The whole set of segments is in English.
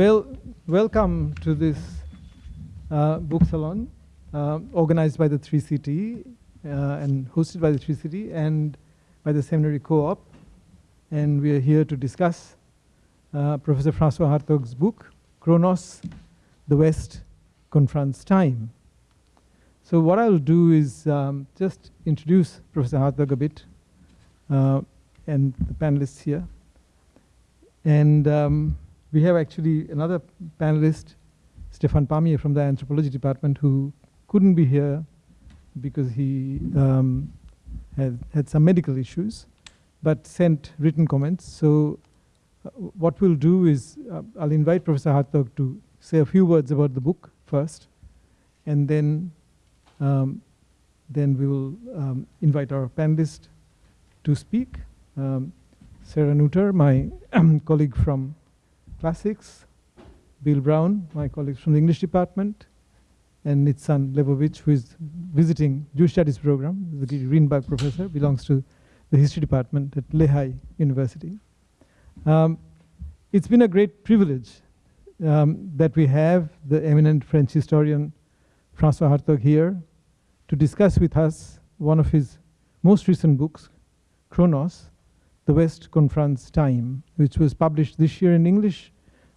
Well, welcome to this uh, book salon uh, organized by the 3CT uh, and hosted by the 3CT and by the Seminary Co-op. And we are here to discuss uh, Professor Francois Hartog's book, Chronos, The West Confronts Time. So what I'll do is um, just introduce Professor Hartog a bit uh, and the panelists here. And um, we have actually another panelist, Stefan Palmié from the anthropology department, who couldn't be here because he um, had, had some medical issues, but sent written comments. So uh, what we'll do is uh, I'll invite Professor Hartog to say a few words about the book first, and then um, then we will um, invite our panelist to speak. Um, Sarah Nooter, my colleague from Classics, Bill Brown, my colleague from the English department, and Nitzan Lebovic, who is visiting Jewish Studies program, the Greenberg professor, belongs to the history department at Lehigh University. Um, it's been a great privilege um, that we have the eminent French historian François Hartog here to discuss with us one of his most recent books, Chronos, The West Confronts Time, which was published this year in English.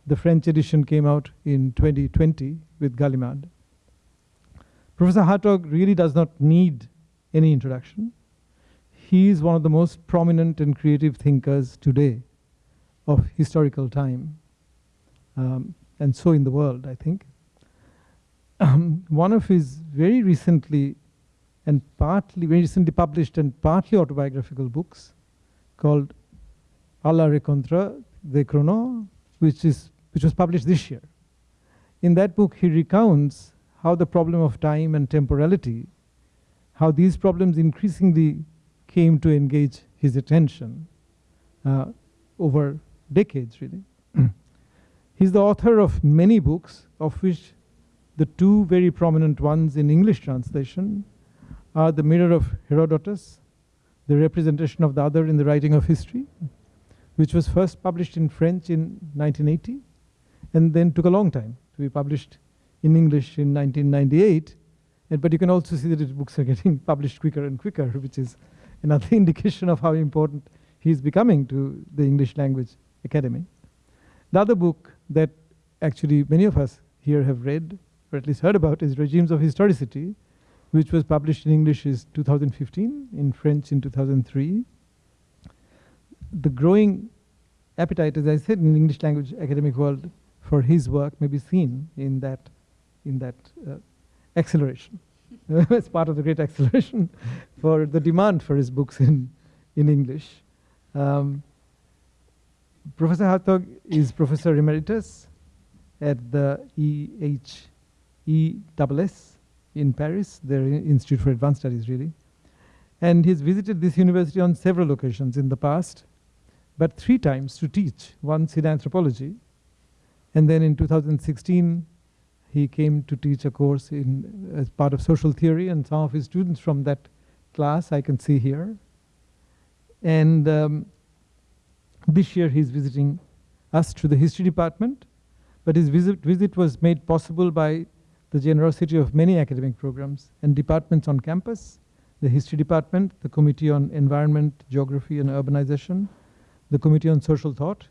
The French edition came out in 2020 with Gallimard. Professor Hartog really does not need any introduction. He is one of the most prominent and creative thinkers today of historical time, um, and so in the world, I think. Um, one of his very recently and partly, very recently published and partly autobiographical books called A la rencontre de Chronos, which, is, which was published this year. In that book, he recounts how the problem of time and temporality, how these problems increasingly came to engage his attention uh, over decades, really. He's the author of many books, of which the two very prominent ones in English translation are The Mirror of Herodotus, The Representation of the Other in the Writing of History, which was first published in French in 1980, and then took a long time to be published in English in 1998. And, but you can also see that his books are getting published quicker and quicker, which is another indication of how important he is becoming to the English language academy. The other book that actually many of us here have read, or at least heard about, is Regimes of Historicity, which was published in English in 2015, in French in 2003. The growing appetite, as I said, in the English language academic world for his work may be seen in that, in that uh, acceleration. it's part of the great acceleration for the demand for his books in, in English. Um, Professor Hartog is Professor Emeritus at the EHESS in Paris, their Institute for Advanced Studies, really. And he's visited this university on several occasions in the past, but three times to teach, once in anthropology. And then in 2016, he came to teach a course in, as part of social theory, and some of his students from that class I can see here. And um, this year he's visiting us to the history department, but his visit, visit was made possible by the generosity of many academic programs and departments on campus, the History Department, the Committee on Environment, Geography and Urbanization, the Committee on Social Thought,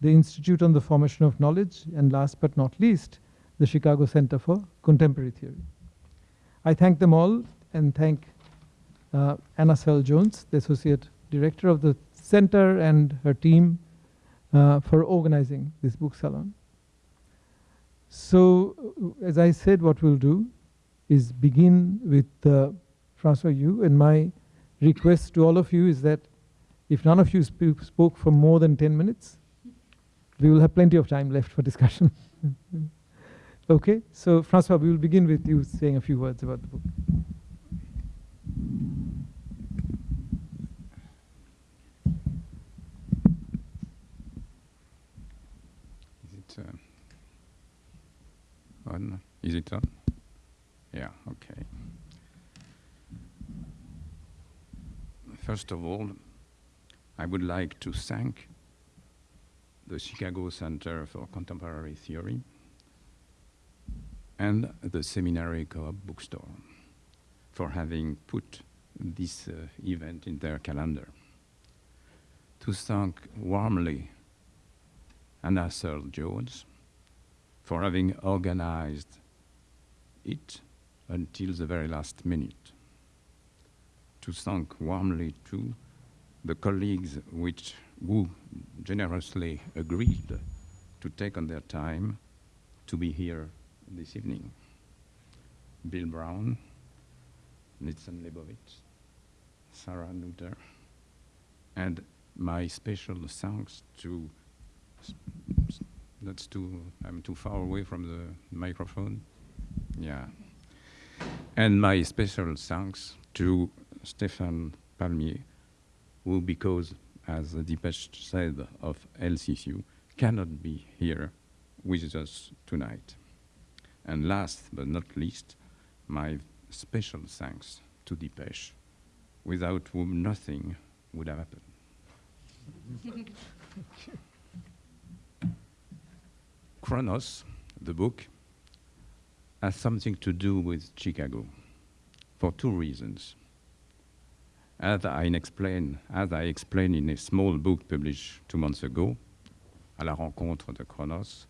the Institute on the Formation of Knowledge, and last but not least, the Chicago Center for Contemporary Theory. I thank them all and thank uh, Anna Searle Jones, the Associate Director of the Center and her team uh, for organizing this book salon. So, as I said, what we'll do is begin with uh, Francois Yu, and my request to all of you is that if none of you sp spoke for more than 10 minutes, we will have plenty of time left for discussion. okay, so Francois, we will begin with you saying a few words about the book. Is it uh, on. Is it on? Yeah, okay. First of all, I would like to thank the Chicago Center for Contemporary Theory, and the Seminary Co-op bookstore for having put this uh, event in their calendar. To thank warmly Anna Searle Jones for having organized it until the very last minute. To thank warmly too the colleagues which who generously agreed to take on their time to be here this evening. Bill Brown, Nitzan Lebovitz, Sarah Nooter, and my special thanks to that's too I'm too far away from the microphone. Yeah. And my special thanks to Stéphane Palmié, who because as the Dipesh said of LCCU, cannot be here with us tonight. And last but not least, my special thanks to Dipesh, without whom nothing would have happened. Chronos, the book, has something to do with Chicago for two reasons. As I explain, as I explained in a small book published two months ago, À la rencontre de Chronos,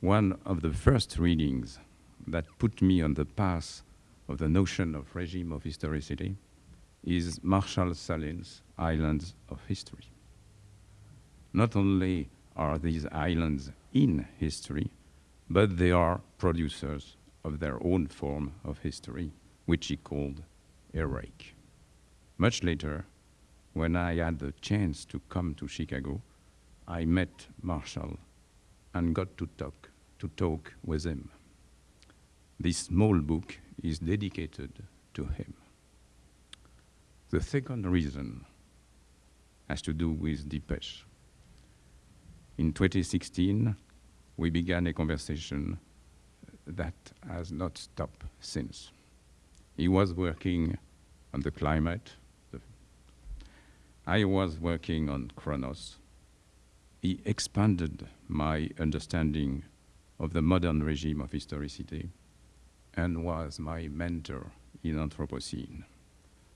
one of the first readings that put me on the path of the notion of regime of historicity is Marshall Sahlins' Islands of History. Not only are these islands in history, but they are producers of their own form of history, which he called heroic. Much later, when I had the chance to come to Chicago, I met Marshall and got to talk, to talk with him. This small book is dedicated to him. The second reason has to do with Dipesh. In 2016, we began a conversation that has not stopped since. He was working on the climate. I was working on Chronos. He expanded my understanding of the modern regime of historicity and was my mentor in Anthropocene.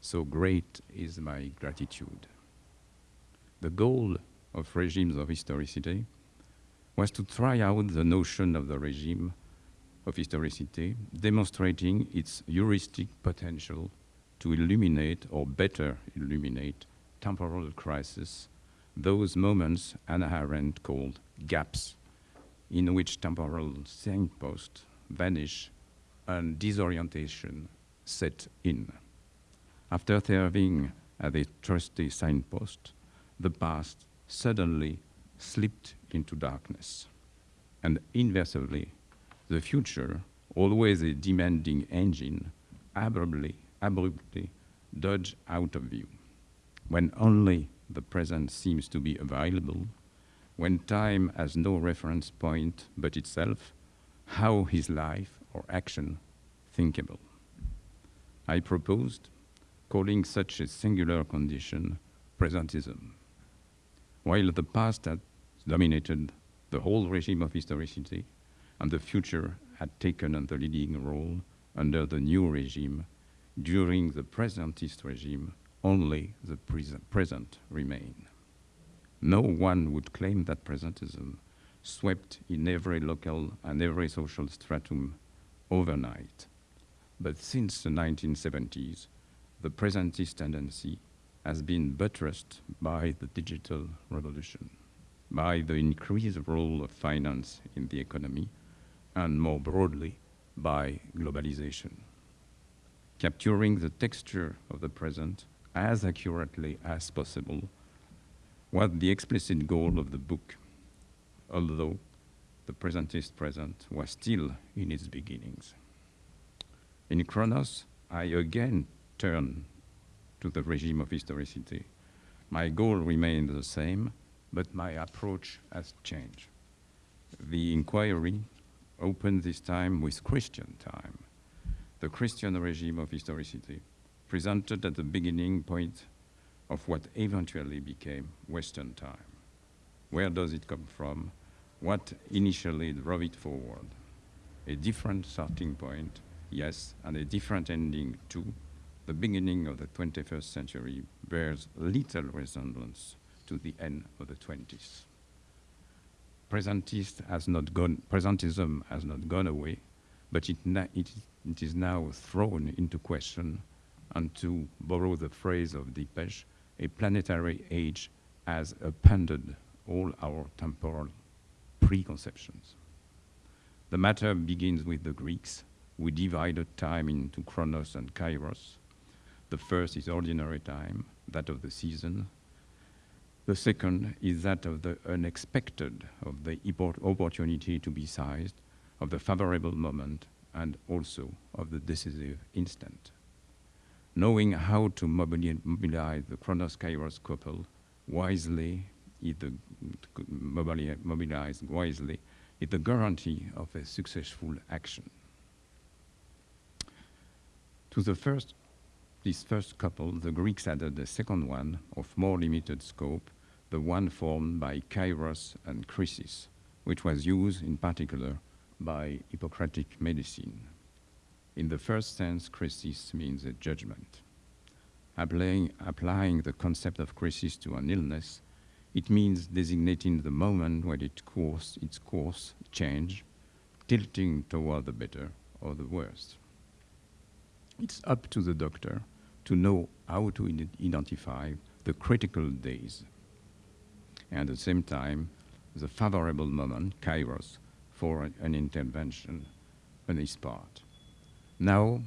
So great is my gratitude. The goal of regimes of historicity was to try out the notion of the regime of historicity, demonstrating its heuristic potential to illuminate or better illuminate temporal crisis, those moments Hannah Arendt called gaps, in which temporal signposts vanish and disorientation set in. After serving as a trusty signpost, the past suddenly slipped into darkness. And inversely, the future, always a demanding engine, abruptly, abruptly dodged out of view. When only the present seems to be available, when time has no reference point but itself, how is life or action thinkable? I proposed calling such a singular condition presentism. While the past had dominated the whole regime of historicity, and the future had taken on the leading role under the new regime, during the presentist regime, only the present remain. No one would claim that presentism swept in every local and every social stratum overnight. But since the 1970s, the presentist tendency has been buttressed by the digital revolution, by the increased role of finance in the economy, and more broadly, by globalization. Capturing the texture of the present as accurately as possible was the explicit goal of the book, although the presentist present was still in its beginnings. In Chronos, I again turn to the regime of historicity. My goal remained the same, but my approach has changed. The inquiry opened this time with Christian time, the Christian regime of historicity, presented at the beginning point of what eventually became Western time. Where does it come from? What initially drove it forward? A different starting point, yes, and a different ending too. The beginning of the 21st century bears little resemblance to the end of the 20s. Presentist has not gone, presentism has not gone away, but it, it, it is now thrown into question, and to borrow the phrase of Dipesh, a planetary age has appended all our temporal preconceptions. The matter begins with the Greeks, who divided time into chronos and kairos. The first is ordinary time, that of the season. The second is that of the unexpected, of the opportunity to be seized, of the favorable moment, and also of the decisive instant. Knowing how to mobilize the chronos kairos couple wisely either uh, mobilized wisely, is the guarantee of a successful action. To the first, this first couple, the Greeks added a second one of more limited scope, the one formed by Kairos and Krisis, which was used in particular by Hippocratic medicine. In the first sense, crisis means a judgment. Applying, applying the concept of crisis to an illness, it means designating the moment when it course, its course change, tilting toward the better or the worse. It's up to the doctor to know how to identify the critical days and at the same time the favorable moment, kairos, for an intervention on his part. Now,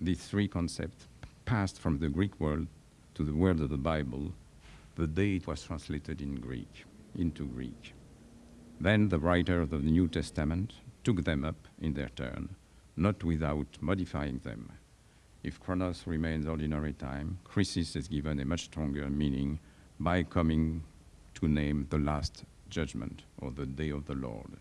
these three concepts passed from the Greek world to the world of the Bible the day it was translated in Greek, into Greek. Then the writer of the New Testament took them up in their turn, not without modifying them. If chronos remains ordinary time, crisis is given a much stronger meaning by coming to name the last judgment or the day of the Lord.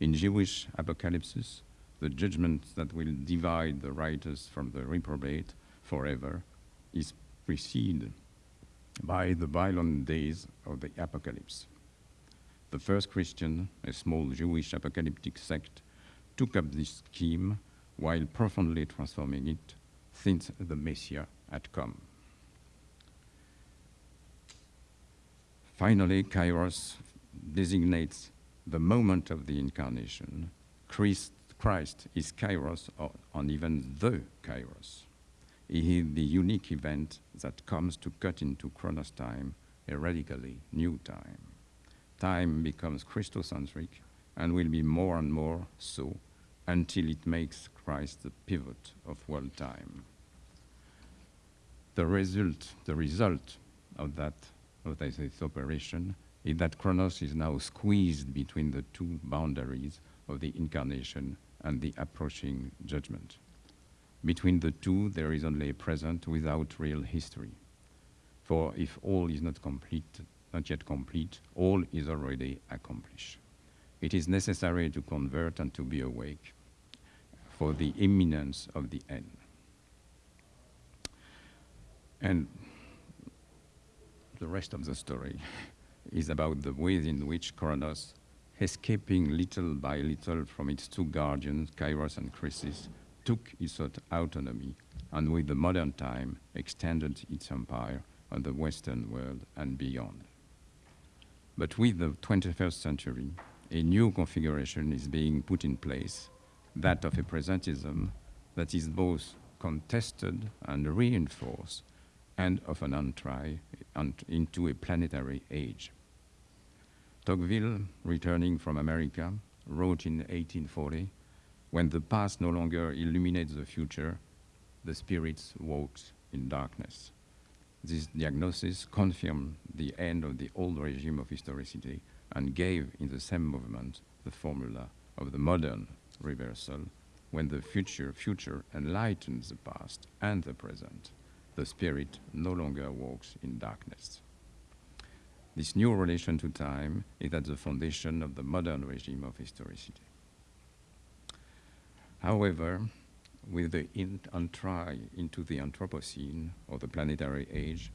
In Jewish apocalypses, the judgment that will divide the righteous from the reprobate forever is preceded by the violent days of the apocalypse. The first Christian, a small Jewish apocalyptic sect, took up this scheme while profoundly transforming it since the Messiah had come. Finally, Kairos designates the moment of the incarnation. Christ, Christ is Kairos, or, or even the Kairos is the unique event that comes to cut into Chronos time a radically new time. Time becomes Christocentric and will be more and more so until it makes Christ the pivot of world time. The result, the result of that, of this operation is that Chronos is now squeezed between the two boundaries of the incarnation and the approaching judgment. Between the two, there is only a present without real history. For if all is not complete, not yet complete, all is already accomplished. It is necessary to convert and to be awake for the imminence of the end. And the rest of the story is about the ways in which Kronos, escaping little by little from its two guardians, Kairos and Krisis, took its autonomy and with the modern time extended its empire on the Western world and beyond. But with the 21st century, a new configuration is being put in place, that of a presentism that is both contested and reinforced, and of an entry into a planetary age. Tocqueville, returning from America, wrote in 1840 when the past no longer illuminates the future, the spirits walks in darkness. This diagnosis confirmed the end of the old regime of historicity and gave in the same movement the formula of the modern reversal when the future future enlightens the past and the present. The spirit no longer walks in darkness. This new relation to time is at the foundation of the modern regime of historicity. However, with the entry into the Anthropocene, or the planetary age,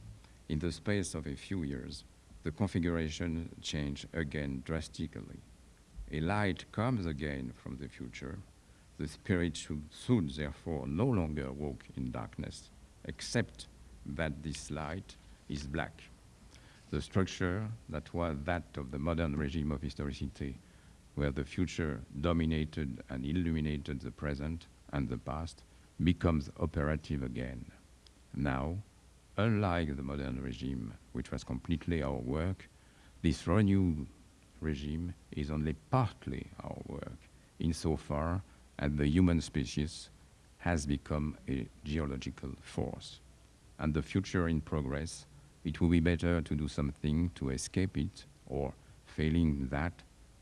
in the space of a few years, the configuration change again drastically. A light comes again from the future. The spirit should, should therefore no longer walk in darkness, except that this light is black. The structure that was that of the modern regime of historicity, where the future dominated and illuminated the present and the past, becomes operative again. Now, unlike the modern regime, which was completely our work, this renewed regime is only partly our work, insofar as the human species has become a geological force. And the future in progress, it will be better to do something to escape it, or failing that,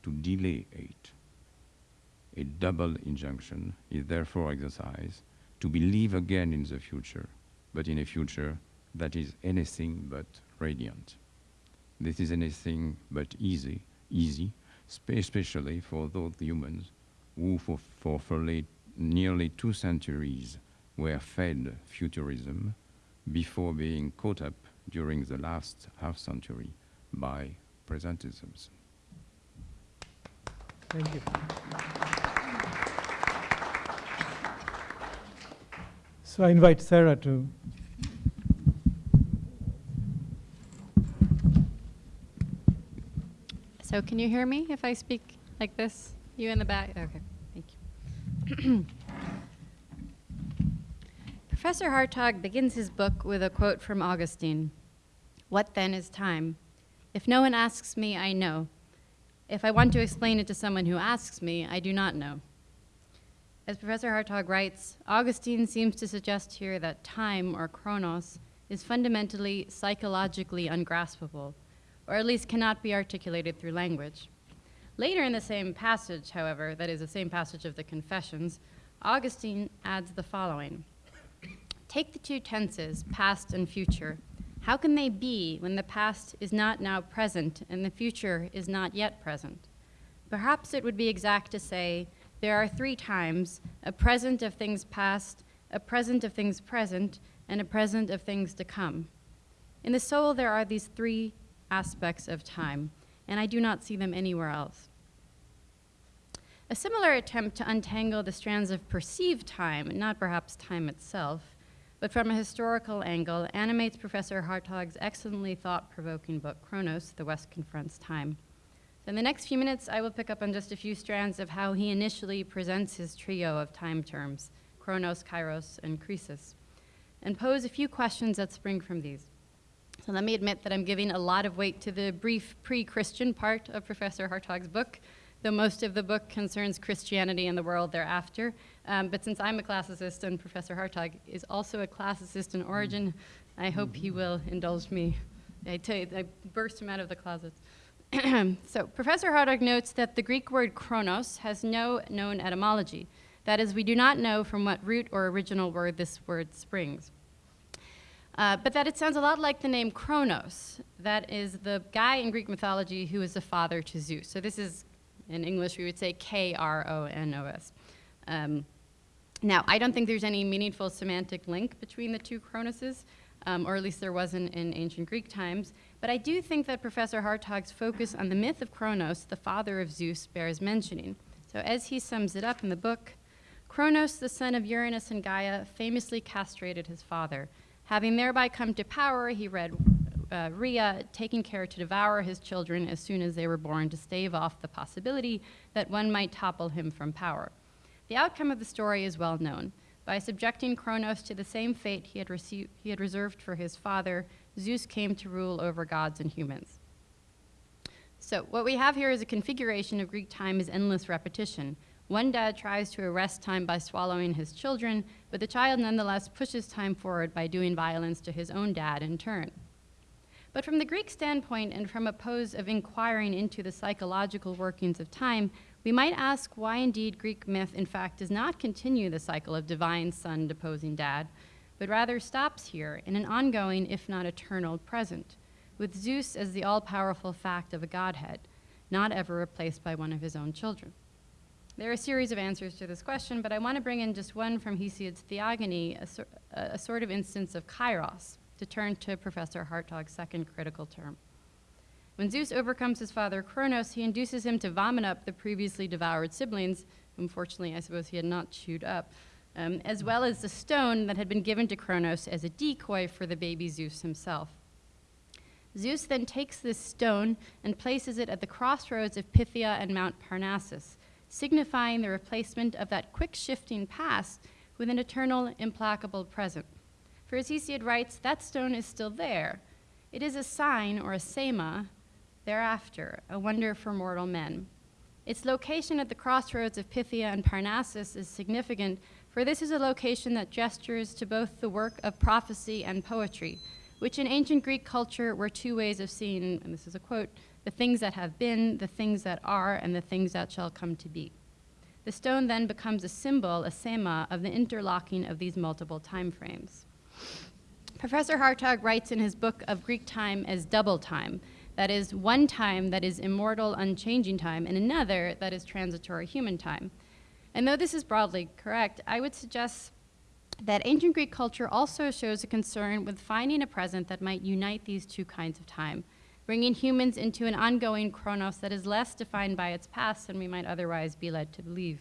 to delay it. A double injunction is therefore exercised to believe again in the future, but in a future that is anything but radiant. This is anything but easy, easy, especially for those humans who for, for, for nearly two centuries were fed futurism before being caught up during the last half century by presentisms. Thank you. So I invite Sarah to So can you hear me if I speak like this? You in the back? Okay, thank you. Professor Hartog begins his book with a quote from Augustine What then is time? If no one asks me, I know. If I want to explain it to someone who asks me, I do not know. As Professor Hartog writes, Augustine seems to suggest here that time, or chronos, is fundamentally psychologically ungraspable or at least cannot be articulated through language. Later in the same passage, however, that is the same passage of the Confessions, Augustine adds the following Take the two tenses, past and future. How can they be when the past is not now present and the future is not yet present? Perhaps it would be exact to say there are three times a present of things past, a present of things present, and a present of things to come. In the soul, there are these three aspects of time, and I do not see them anywhere else. A similar attempt to untangle the strands of perceived time, not perhaps time itself, but from a historical angle, animates Professor Hartog's excellently thought provoking book, Chronos The West Confronts Time. So in the next few minutes, I will pick up on just a few strands of how he initially presents his trio of time terms Chronos, Kairos, and Krisis, and pose a few questions that spring from these. So let me admit that I'm giving a lot of weight to the brief pre-Christian part of Professor Hartog's book, though most of the book concerns Christianity and the world thereafter. Um, but since I'm a classicist and Professor Hartog is also a classicist in origin, I hope he will indulge me. I, tell you, I burst him out of the closet. so Professor Hartog notes that the Greek word chronos has no known etymology. That is, we do not know from what root or original word this word springs. Uh, but that it sounds a lot like the name Kronos. That is the guy in Greek mythology who is the father to Zeus. So this is, in English, we would say K-R-O-N-O-S. Um, now, I don't think there's any meaningful semantic link between the two Cronoses, um, or at least there wasn't in ancient Greek times. But I do think that Professor Hartog's focus on the myth of Kronos, the father of Zeus, bears mentioning. So as he sums it up in the book, Kronos, the son of Uranus and Gaia, famously castrated his father, Having thereby come to power, he read uh, Rhea taking care to devour his children as soon as they were born to stave off the possibility that one might topple him from power. The outcome of the story is well known. By subjecting Kronos to the same fate he had, he had reserved for his father, Zeus came to rule over gods and humans. So, what we have here is a configuration of Greek time as endless repetition, one dad tries to arrest time by swallowing his children, but the child nonetheless pushes time forward by doing violence to his own dad in turn. But from the Greek standpoint and from a pose of inquiring into the psychological workings of time, we might ask why indeed Greek myth in fact does not continue the cycle of divine son deposing dad, but rather stops here in an ongoing, if not eternal, present, with Zeus as the all-powerful fact of a godhead, not ever replaced by one of his own children. There are a series of answers to this question, but I want to bring in just one from Hesiod's Theogony, a, a sort of instance of kairos, to turn to Professor Hartog's second critical term. When Zeus overcomes his father Kronos, he induces him to vomit up the previously devoured siblings, whom fortunately I suppose he had not chewed up, um, as well as the stone that had been given to Kronos as a decoy for the baby Zeus himself. Zeus then takes this stone and places it at the crossroads of Pythia and Mount Parnassus, signifying the replacement of that quick shifting past with an eternal, implacable present. For as Hesiod writes, that stone is still there. It is a sign or a sema thereafter, a wonder for mortal men. Its location at the crossroads of Pythia and Parnassus is significant, for this is a location that gestures to both the work of prophecy and poetry, which in ancient Greek culture were two ways of seeing, and this is a quote, the things that have been, the things that are, and the things that shall come to be. The stone then becomes a symbol, a sema, of the interlocking of these multiple time frames. Professor Hartog writes in his book of Greek time as double time, that is, one time that is immortal, unchanging time, and another that is transitory human time. And though this is broadly correct, I would suggest that ancient Greek culture also shows a concern with finding a present that might unite these two kinds of time, bringing humans into an ongoing chronos that is less defined by its past than we might otherwise be led to believe.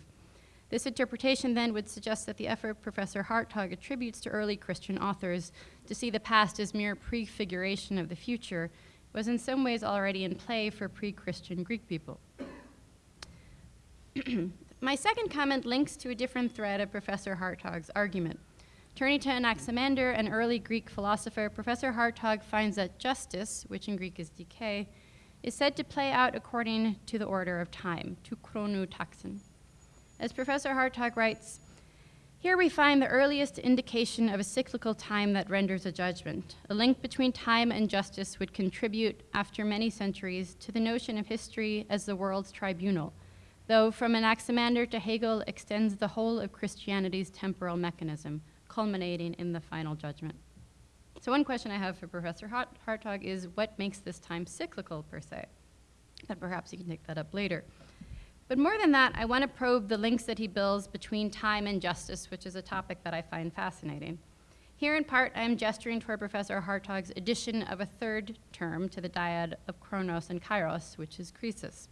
This interpretation then would suggest that the effort Professor Hartog attributes to early Christian authors to see the past as mere prefiguration of the future was in some ways already in play for pre-Christian Greek people. My second comment links to a different thread of Professor Hartog's argument. Turning to Anaximander, an early Greek philosopher, Professor Hartog finds that justice, which in Greek is dike, is said to play out according to the order of time, to chronu taxon. As Professor Hartog writes, here we find the earliest indication of a cyclical time that renders a judgment. A link between time and justice would contribute, after many centuries, to the notion of history as the world's tribunal, though from Anaximander to Hegel extends the whole of Christianity's temporal mechanism, culminating in the final judgment. So one question I have for Professor Hartog is what makes this time cyclical per se? But perhaps you can take that up later. But more than that, I want to probe the links that he builds between time and justice, which is a topic that I find fascinating. Here, in part, I am gesturing toward Professor Hartog's addition of a third term to the dyad of Chronos and Kairos, which is krisis.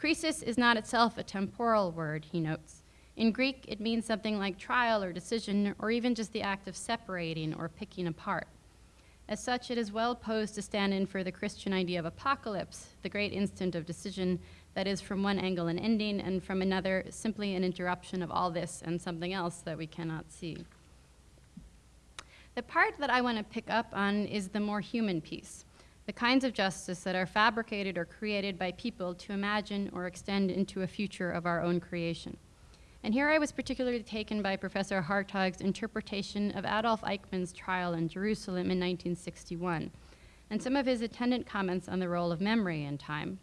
Krisis is not itself a temporal word, he notes. In Greek, it means something like trial or decision, or even just the act of separating or picking apart. As such, it is well posed to stand in for the Christian idea of apocalypse, the great instant of decision that is from one angle an ending, and from another simply an interruption of all this and something else that we cannot see. The part that I want to pick up on is the more human piece, the kinds of justice that are fabricated or created by people to imagine or extend into a future of our own creation. And here I was particularly taken by Professor Hartog's interpretation of Adolf Eichmann's trial in Jerusalem in 1961, and some of his attendant comments on the role of memory in time.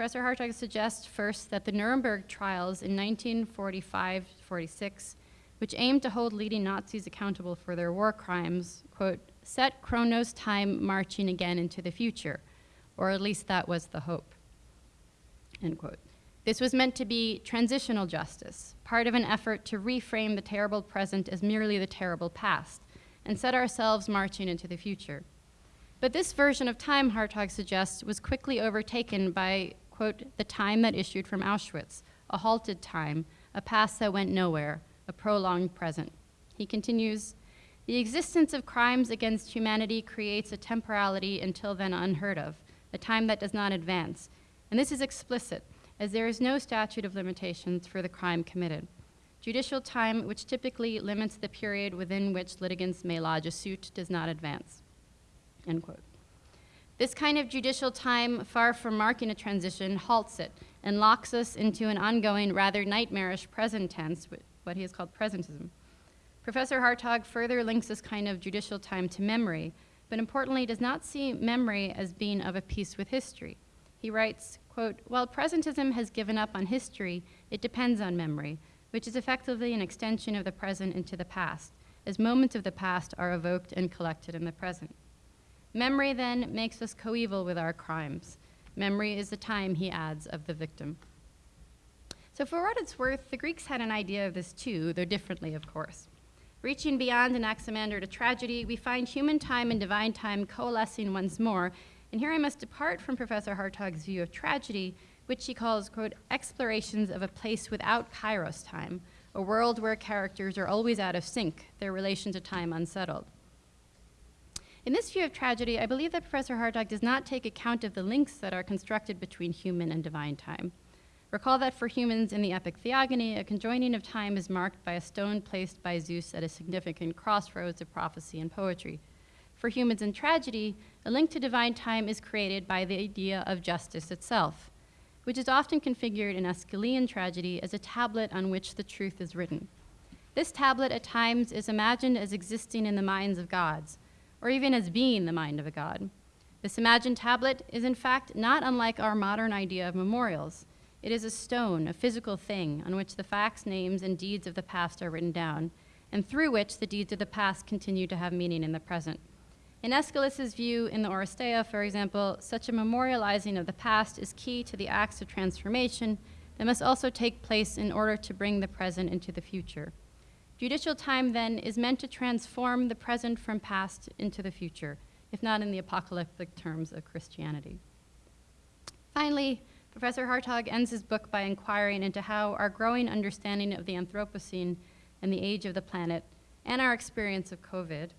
Professor Hartog suggests first that the Nuremberg trials in 1945-46, which aimed to hold leading Nazis accountable for their war crimes, quote, set Chronos time marching again into the future, or at least that was the hope, end quote. This was meant to be transitional justice, part of an effort to reframe the terrible present as merely the terrible past, and set ourselves marching into the future. But this version of time, Hartog suggests, was quickly overtaken by, quote, the time that issued from Auschwitz, a halted time, a past that went nowhere, a prolonged present. He continues, the existence of crimes against humanity creates a temporality until then unheard of, a time that does not advance. And this is explicit, as there is no statute of limitations for the crime committed. Judicial time, which typically limits the period within which litigants may lodge a suit, does not advance. End quote. This kind of judicial time, far from marking a transition, halts it and locks us into an ongoing, rather nightmarish present tense, what he has called presentism. Professor Hartog further links this kind of judicial time to memory, but importantly does not see memory as being of a piece with history. He writes, quote, while presentism has given up on history, it depends on memory, which is effectively an extension of the present into the past, as moments of the past are evoked and collected in the present. Memory then makes us coeval with our crimes. Memory is the time, he adds, of the victim. So for what it's worth, the Greeks had an idea of this too, though differently, of course. Reaching beyond Anaximander to tragedy, we find human time and divine time coalescing once more And here I must depart from Professor Hartog's view of tragedy, which he calls, quote, explorations of a place without kairos time, a world where characters are always out of sync, their relation to time unsettled. In this view of tragedy, I believe that Professor Hartog does not take account of the links that are constructed between human and divine time. Recall that for humans in the epic Theogony, a conjoining of time is marked by a stone placed by Zeus at a significant crossroads of prophecy and poetry. For humans in tragedy, a link to divine time is created by the idea of justice itself, which is often configured in Aeschylean tragedy as a tablet on which the truth is written. This tablet at times is imagined as existing in the minds of gods, or even as being the mind of a god. This imagined tablet is in fact not unlike our modern idea of memorials. It is a stone, a physical thing, on which the facts, names, and deeds of the past are written down, and through which the deeds of the past continue to have meaning in the present. In Aeschylus's view, in the Oresteia, for example, such a memorializing of the past is key to the acts of transformation that must also take place in order to bring the present into the future. Judicial time, then, is meant to transform the present from past into the future, if not in the apocalyptic terms of Christianity. Finally, Professor Hartog ends his book by inquiring into how our growing understanding of the Anthropocene and the age of the planet and our experience of COVID,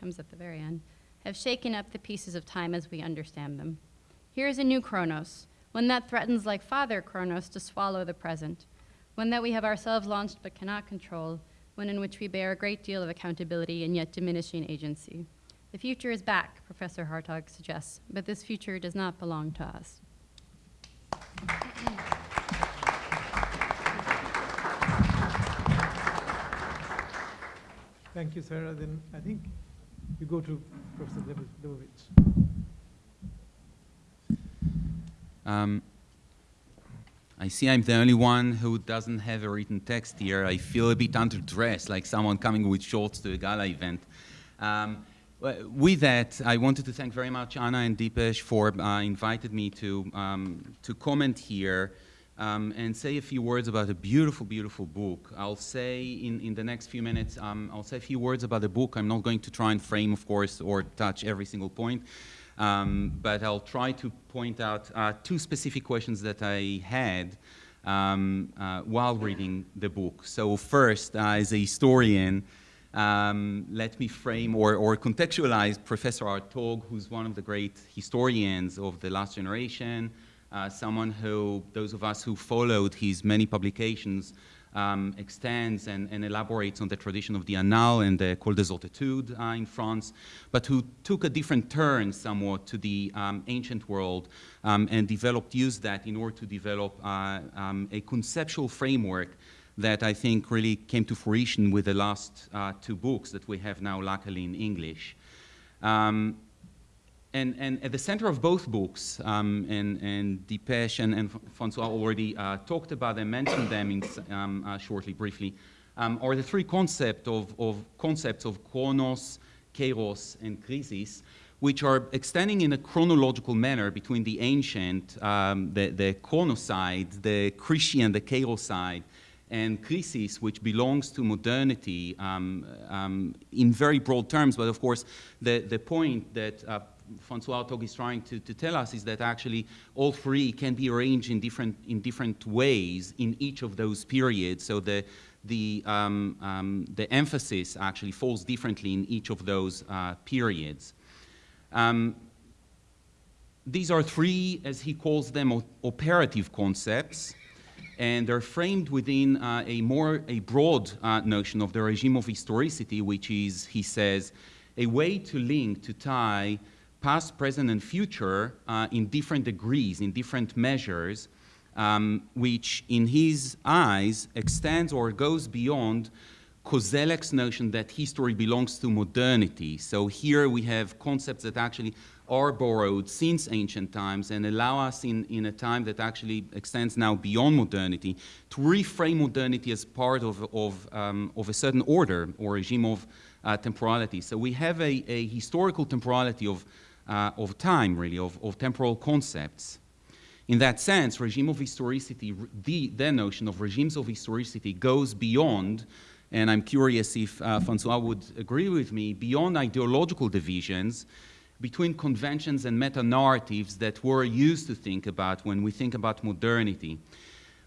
comes at the very end, have shaken up the pieces of time as we understand them. Here is a new Kronos, one that threatens like Father Kronos to swallow the present, one that we have ourselves launched but cannot control, one in which we bear a great deal of accountability and yet diminishing agency. The future is back, Professor Hartog suggests, but this future does not belong to us. Thank you, Sarah. Then I think you go to Professor Leibovitz. Um, I see I'm the only one who doesn't have a written text here. I feel a bit underdressed, like someone coming with shorts to a gala event. Um, with that, I wanted to thank very much Anna and Dipesh for uh, invited me to, um, to comment here um, and say a few words about a beautiful, beautiful book. I'll say in, in the next few minutes, um, I'll say a few words about the book. I'm not going to try and frame, of course, or touch every single point. Um, but I'll try to point out uh, two specific questions that I had um, uh, while reading the book. So first, uh, as a historian, um, let me frame or, or contextualize Professor Hartog, who's one of the great historians of the last generation, uh, someone who, those of us who followed his many publications um, extends and, and, elaborates on the tradition of the Annales and the École des Hautes uh, in France, but who took a different turn somewhat to the um, ancient world um, and developed, used that in order to develop uh, um, a conceptual framework that I think really came to fruition with the last uh, two books that we have now luckily in English. Um, and, and, at the center of both books, um, and, and Dipesh and, and Francois already uh, talked about them, mentioned them in, um, uh, shortly, briefly, um, are the three concept of, of concepts of chronos, kairos, and krisis, which are extending in a chronological manner between the ancient, um, the, the chronos side, the Christian, the kairos side, and krisis, which belongs to modernity um, um, in very broad terms. But of course, the, the point that uh, Francois Hartog is trying to, to tell us is that actually all three can be arranged in different, in different ways in each of those periods. So the, the, um, um, the emphasis actually falls differently in each of those uh, periods. Um, these are three, as he calls them, operative concepts, and they're framed within uh, a more a broad uh, notion of the regime of historicity, which is, he says, a way to link, to tie past, present, and future uh, in different degrees, in different measures, um, which in his eyes extends or goes beyond Koselleck's notion that history belongs to modernity. So here we have concepts that actually are borrowed since ancient times and allow us in, in a time that actually extends now beyond modernity to reframe modernity as part of, of, um, of a certain order or regime of uh, temporality. So we have a, a historical temporality of uh, of time, really, of, of temporal concepts. In that sense, regime of historicity, the, the notion of regimes of historicity goes beyond, and I'm curious if uh, Francois would agree with me, beyond ideological divisions between conventions and meta-narratives that we're used to think about when we think about modernity,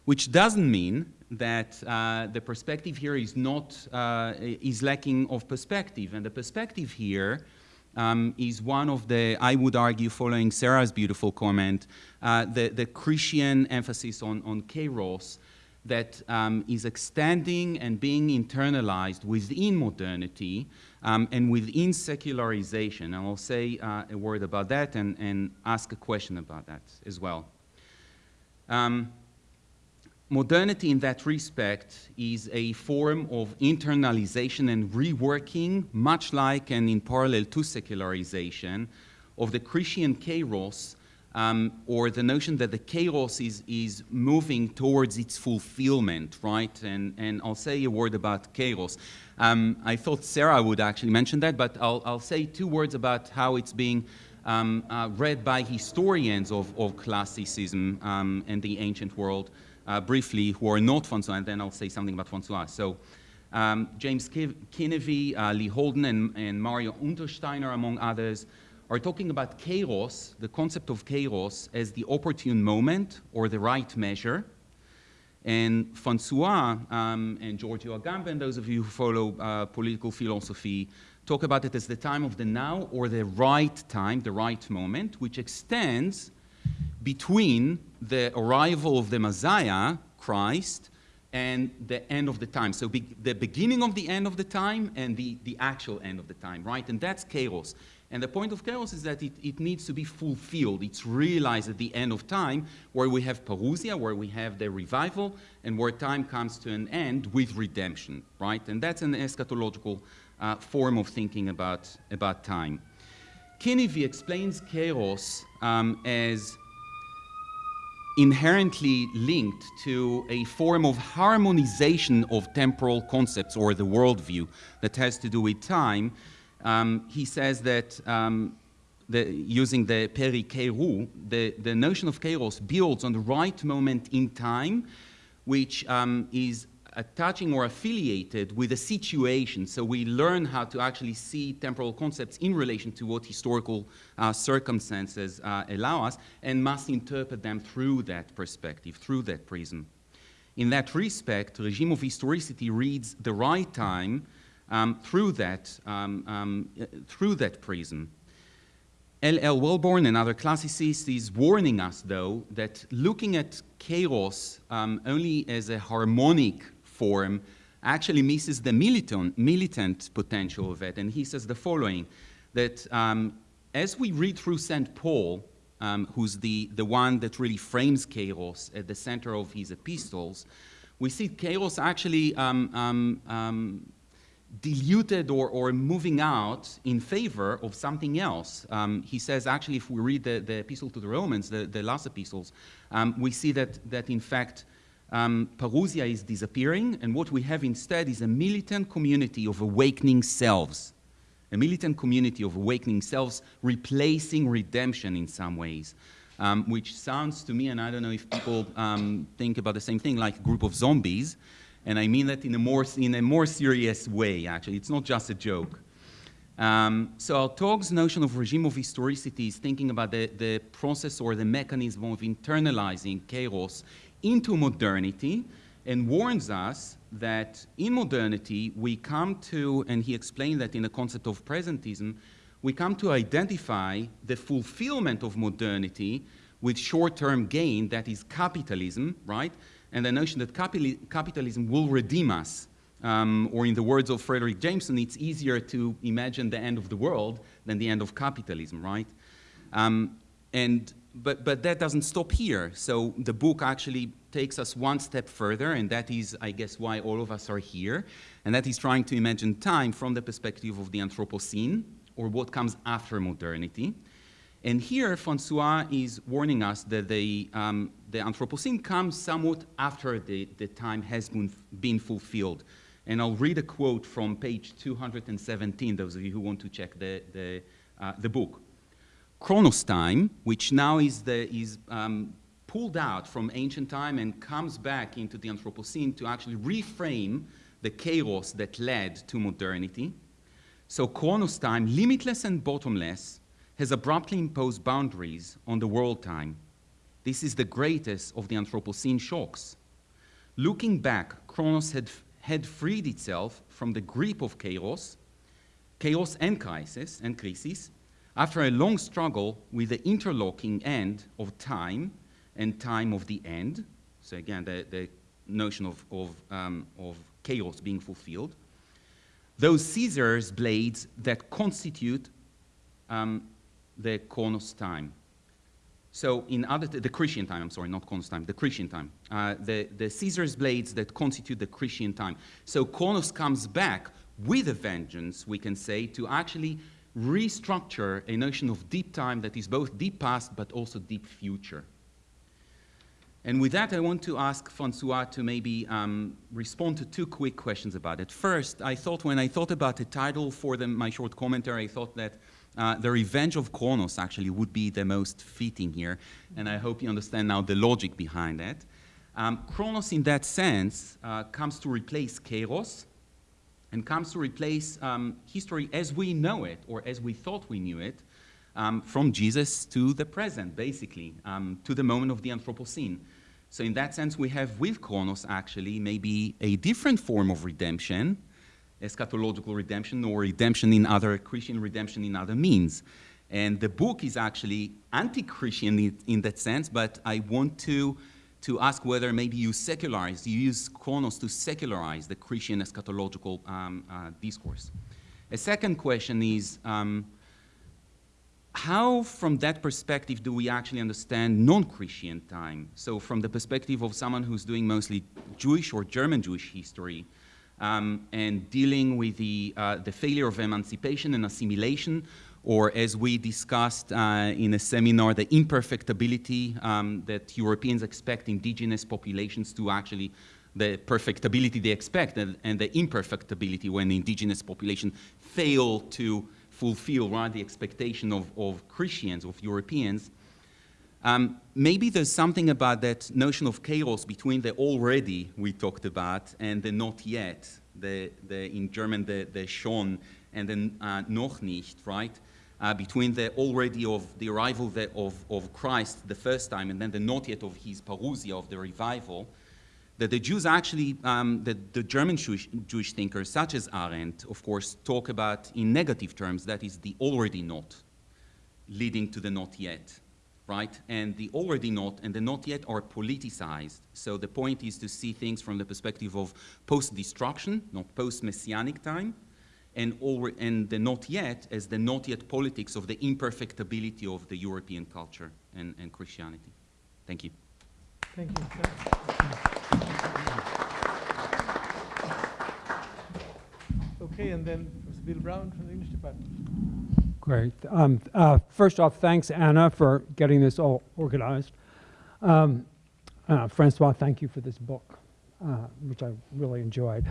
which doesn't mean that uh, the perspective here is not, uh, is lacking of perspective. And the perspective here um, is one of the, I would argue, following Sarah's beautiful comment, uh, the, the Christian emphasis on, on kairos that um, is extending and being internalized within modernity um, and within secularization. And I'll say uh, a word about that and, and ask a question about that as well. Um, modernity in that respect is a form of internalization and reworking, much like and in parallel to secularization, of the Christian kairos um, or the notion that the kairos is, is moving towards its fulfillment, right? And, and I'll say a word about kairos. Um, I thought Sarah would actually mention that, but I'll, I'll say two words about how it's being um, uh, read by historians of, of classicism um, and the ancient world uh, briefly, who are not François, and then I'll say something about François. So um, James Kinneavy, uh, Lee Holden, and, and Mario Untersteiner, among others, are talking about kairos, the concept of kairos, as the opportune moment or the right measure. And Francois um, and Giorgio Agamben, those of you who follow uh, political philosophy, talk about it as the time of the now or the right time, the right moment, which extends between the arrival of the Messiah, Christ, and the end of the time. So be the beginning of the end of the time and the, the actual end of the time, right? And that's kairos. And the point of kairos is that it, it needs to be fulfilled. It's realized at the end of time, where we have parousia, where we have the revival, and where time comes to an end with redemption, right? And that's an eschatological uh, form of thinking about, about time. Kinneavy explains kairos um, as inherently linked to a form of harmonization of temporal concepts or the worldview that has to do with time. Um, he says that um, the, using the peri-kairos, the, the notion of kairos builds on the right moment in time, which um, is attaching or affiliated with a situation. So we learn how to actually see temporal concepts in relation to what historical uh, circumstances uh, allow us and must interpret them through that perspective, through that prism. In that respect, regime of historicity reads the right time um, through, that, um, um, through that prism. L.L. Welborn and other classicists is warning us, though, that looking at kairos um, only as a harmonic form actually misses the militant, militant potential of it. And he says the following, that um, as we read through St. Paul, um, who's the, the one that really frames kairos at the center of his epistles, we see kairos actually um, um, um diluted or, or moving out in favor of something else. Um, he says, actually, if we read the, the epistle to the Romans, the, the last epistles, we see that, that in fact, um, Parousia is disappearing, and what we have instead is a militant community of awakening selves, a militant community of awakening selves replacing redemption in some ways. Um, which sounds to me, and I don't know if people um, think about the same thing, like a group of zombies, and I mean that in a more, in a more serious way, actually. It's not just a joke. Um, so Hartog's notion of regime of historicity is thinking about the, the process or the mechanism of internalizing kairos into modernity and warns us that in modernity we come to, and he explained that in the concept of presentism, we come to identify the fulfillment of modernity with short-term gain, that is capitalism, right? and the notion that capitalism will redeem us. Um, or in the words of Fredric Jameson, it's easier to imagine the end of the world than the end of capitalism, right? Um, and, but, but that doesn't stop here. So the book actually takes us one step further, and that is, I guess, why all of us are here. And that is trying to imagine time from the perspective of the Anthropocene, or what comes after modernity. And here, Francois is warning us that the, um, the Anthropocene comes somewhat after the, the time has been, been fulfilled. And I'll read a quote from page 217, those of you who want to check the, the, uh, the book. Chronos time, which now is, the, is um, pulled out from ancient time and comes back into the Anthropocene to actually reframe the kairos that led to modernity. So Chronos time, limitless and bottomless, has abruptly imposed boundaries on the world time. This is the greatest of the Anthropocene shocks. Looking back, Chronos had, had freed itself from the grip of kairos, kairos and crisis, and crisis, after a long struggle with the interlocking end of time and time of the end. So again, the, the notion of, of, um, of kairos being fulfilled. Those scissors blades that constitute um, the Chronos time. So in other, the Christian time, I'm sorry, not Chronos time, the Christian time. Uh, the, the scissors blades that constitute the Christian time. So Chronos comes back with a vengeance, we can say, to actually restructure a notion of deep time that is both deep past but also deep future. And with that, I want to ask Francois to maybe um, respond to two quick questions about it. First, I thought when I thought about the title for the, my short commentary, I thought that uh, the Revenge of Kronos actually would be the most fitting here, and I hope you understand now the logic behind that. Um, Kronos, in that sense, uh, comes to replace Kairos, and comes to replace um, history as we know it, or as we thought we knew it, um, from Jesus to the present, basically, um, to the moment of the Anthropocene. So in that sense, we have with Kronos actually maybe a different form of redemption, eschatological redemption or redemption in other, Christian redemption in other means. And the book is actually anti-Christian in, in, that sense, but I want to, to ask whether maybe you secularize, you use Kronos to secularize the Christian eschatological um, uh, discourse. A second question is, um, how, from that perspective, do we actually understand non-Christian time? So from the perspective of someone who's doing mostly Jewish or German Jewish history, um, and dealing with the, uh, the failure of emancipation and assimilation, or as we discussed uh, in a seminar, the imperfectibility um, that Europeans expect indigenous populations to actually, the perfectibility they expect, and, and the imperfectibility when the indigenous population fail to fulfill right, the expectation of, of Christians, of Europeans, um, maybe there's something about that notion of kairos between the already we talked about and the not yet, the, the, in German the, the schon and the uh, noch nicht, right? Uh, between the already of the arrival the, of, of Christ the first time and then the not yet of his parousia, of the revival, that the Jews actually, um, the, the German Jewish, Jewish thinkers, such as Arendt, of course, talk about in negative terms, that is the already not, leading to the not yet, right? And the already not and the not yet are politicized. So the point is to see things from the perspective of post-destruction, not post-messianic time, and, and the not yet as the not yet politics of the imperfectibility of the European culture and, and Christianity. Thank you. Thank you. Okay, and then Bill Brown from the English department. Great. Um, uh, first off, thanks, Anna, for getting this all organized. Um, uh, Francois, thank you for this book, uh, which I really enjoyed.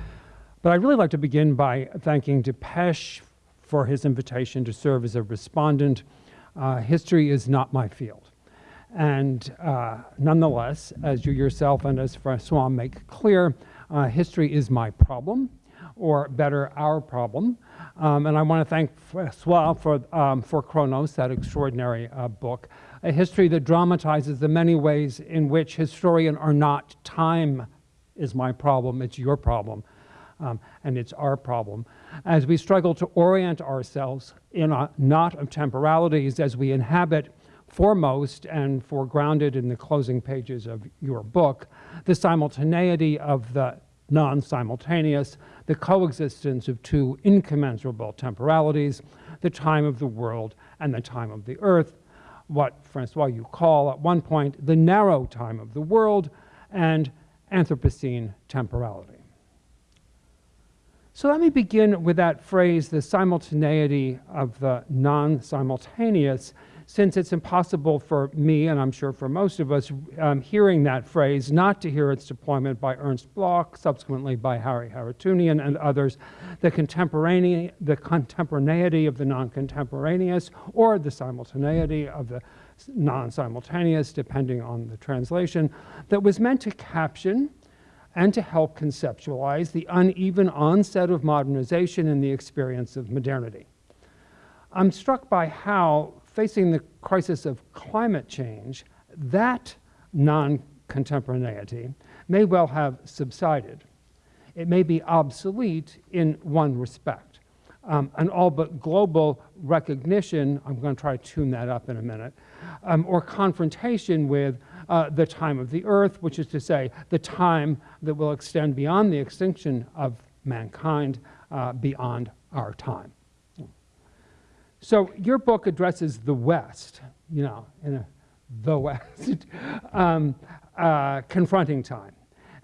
But I'd really like to begin by thanking Dipesh for his invitation to serve as a respondent. Uh, history is not my field. And uh, nonetheless, as you yourself and as Francois make clear, uh, history is my problem or better, our problem. Um, and I want to thank Francois for, um, for Chronos, that extraordinary uh, book, a history that dramatizes the many ways in which historians are not time is my problem, it's your problem, um, and it's our problem. As we struggle to orient ourselves in a knot of temporalities as we inhabit foremost and foregrounded in the closing pages of your book, the simultaneity of the non-simultaneous, the coexistence of two incommensurable temporalities, the time of the world and the time of the earth, what Francois you call at one point the narrow time of the world and Anthropocene temporality. So let me begin with that phrase, the simultaneity of the non-simultaneous, since it's impossible for me, and I'm sure for most of us, um, hearing that phrase, not to hear its deployment by Ernst Bloch, subsequently by Harry Harootunian and others, the, contemporaneity, the contemporaneity of the non-contemporaneous, or the simultaneity of the non-simultaneous, depending on the translation, that was meant to caption and to help conceptualize the uneven onset of modernization in the experience of modernity. I'm struck by how facing the crisis of climate change, that non contemporaneity may well have subsided. It may be obsolete in one respect. Um, an all but global recognition, I'm going to try to tune that up in a minute, um, or confrontation with uh, the time of the earth, which is to say, the time that will extend beyond the extinction of mankind, uh, beyond our time. So your book addresses the West, you know, in a, the West, um, uh, confronting time.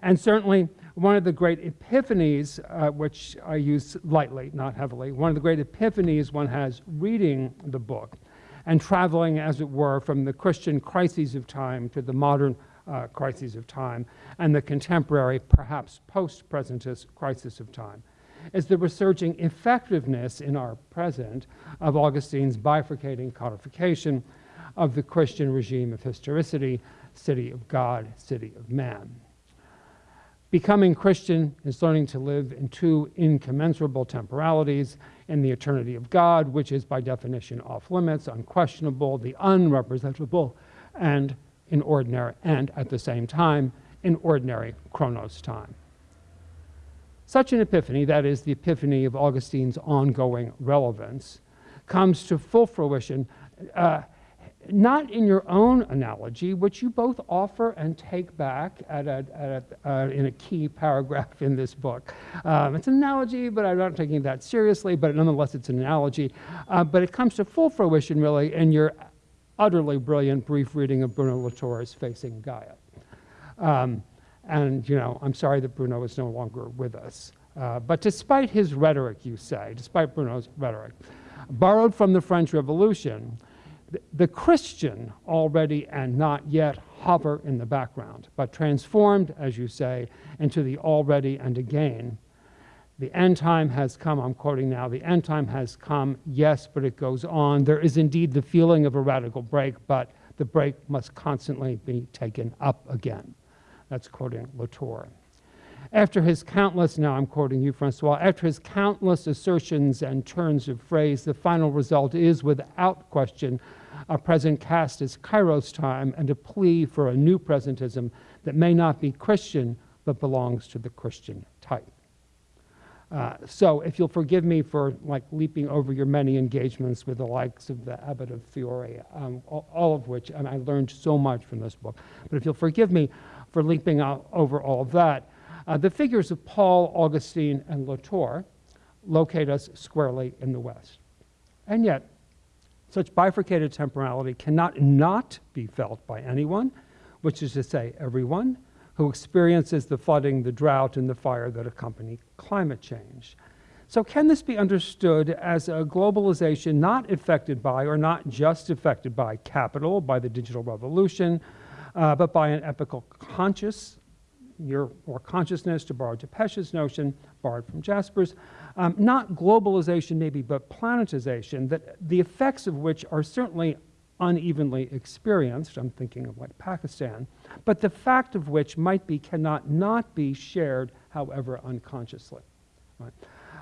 And certainly one of the great epiphanies, uh, which I use lightly, not heavily, one of the great epiphanies one has reading the book and traveling, as it were, from the Christian crises of time to the modern uh, crises of time and the contemporary, perhaps post-presentist crisis of time, is the resurging effectiveness in our present of Augustine's bifurcating codification of the Christian regime of historicity, city of God, city of man. Becoming Christian is learning to live in two incommensurable temporalities in the eternity of God, which is by definition off limits, unquestionable, the unrepresentable, and in ordinary, and at the same time, in ordinary chronos time. Such an epiphany, that is, the epiphany of Augustine's ongoing relevance, comes to full fruition uh, not in your own analogy, which you both offer and take back at a, at a, uh, in a key paragraph in this book. Um, it's an analogy, but I'm not taking that seriously, but nonetheless, it's an analogy. Uh, but it comes to full fruition, really, in your utterly brilliant brief reading of Bruno Latour's Facing Gaia. Um, and, you know, I'm sorry that Bruno is no longer with us. Uh, but despite his rhetoric, you say, despite Bruno's rhetoric, borrowed from the French Revolution, the Christian already and not yet hover in the background, but transformed, as you say, into the already and again. The end time has come, I'm quoting now, the end time has come, yes, but it goes on. There is indeed the feeling of a radical break, but the break must constantly be taken up again. That's quoting Latour. After his countless, now I'm quoting you, Francois, after his countless assertions and turns of phrase, the final result is without question a present cast as Kairos time and a plea for a new presentism that may not be Christian but belongs to the Christian type. Uh, so if you'll forgive me for like leaping over your many engagements with the likes of the Abbot of Fiore, um, all, all, of which, and I learned so much from this book, but if you'll forgive me for leaping over all of that, uh, the figures of Paul, Augustine, and Latour locate us squarely in the West. And yet, such bifurcated temporality cannot not be felt by anyone, which is to say, everyone who experiences the flooding, the drought, and the fire that accompany climate change. So, can this be understood as a globalization not affected by, or not just affected by, capital, by the digital revolution, uh, but by an epical conscious, your or consciousness, to borrow Dipesh's notion, borrowed from Jaspers, um, not globalization maybe, but planetization, that the effects of which are certainly unevenly experienced, I'm thinking of like Pakistan, but the fact of which might be cannot not be shared, however unconsciously. Right?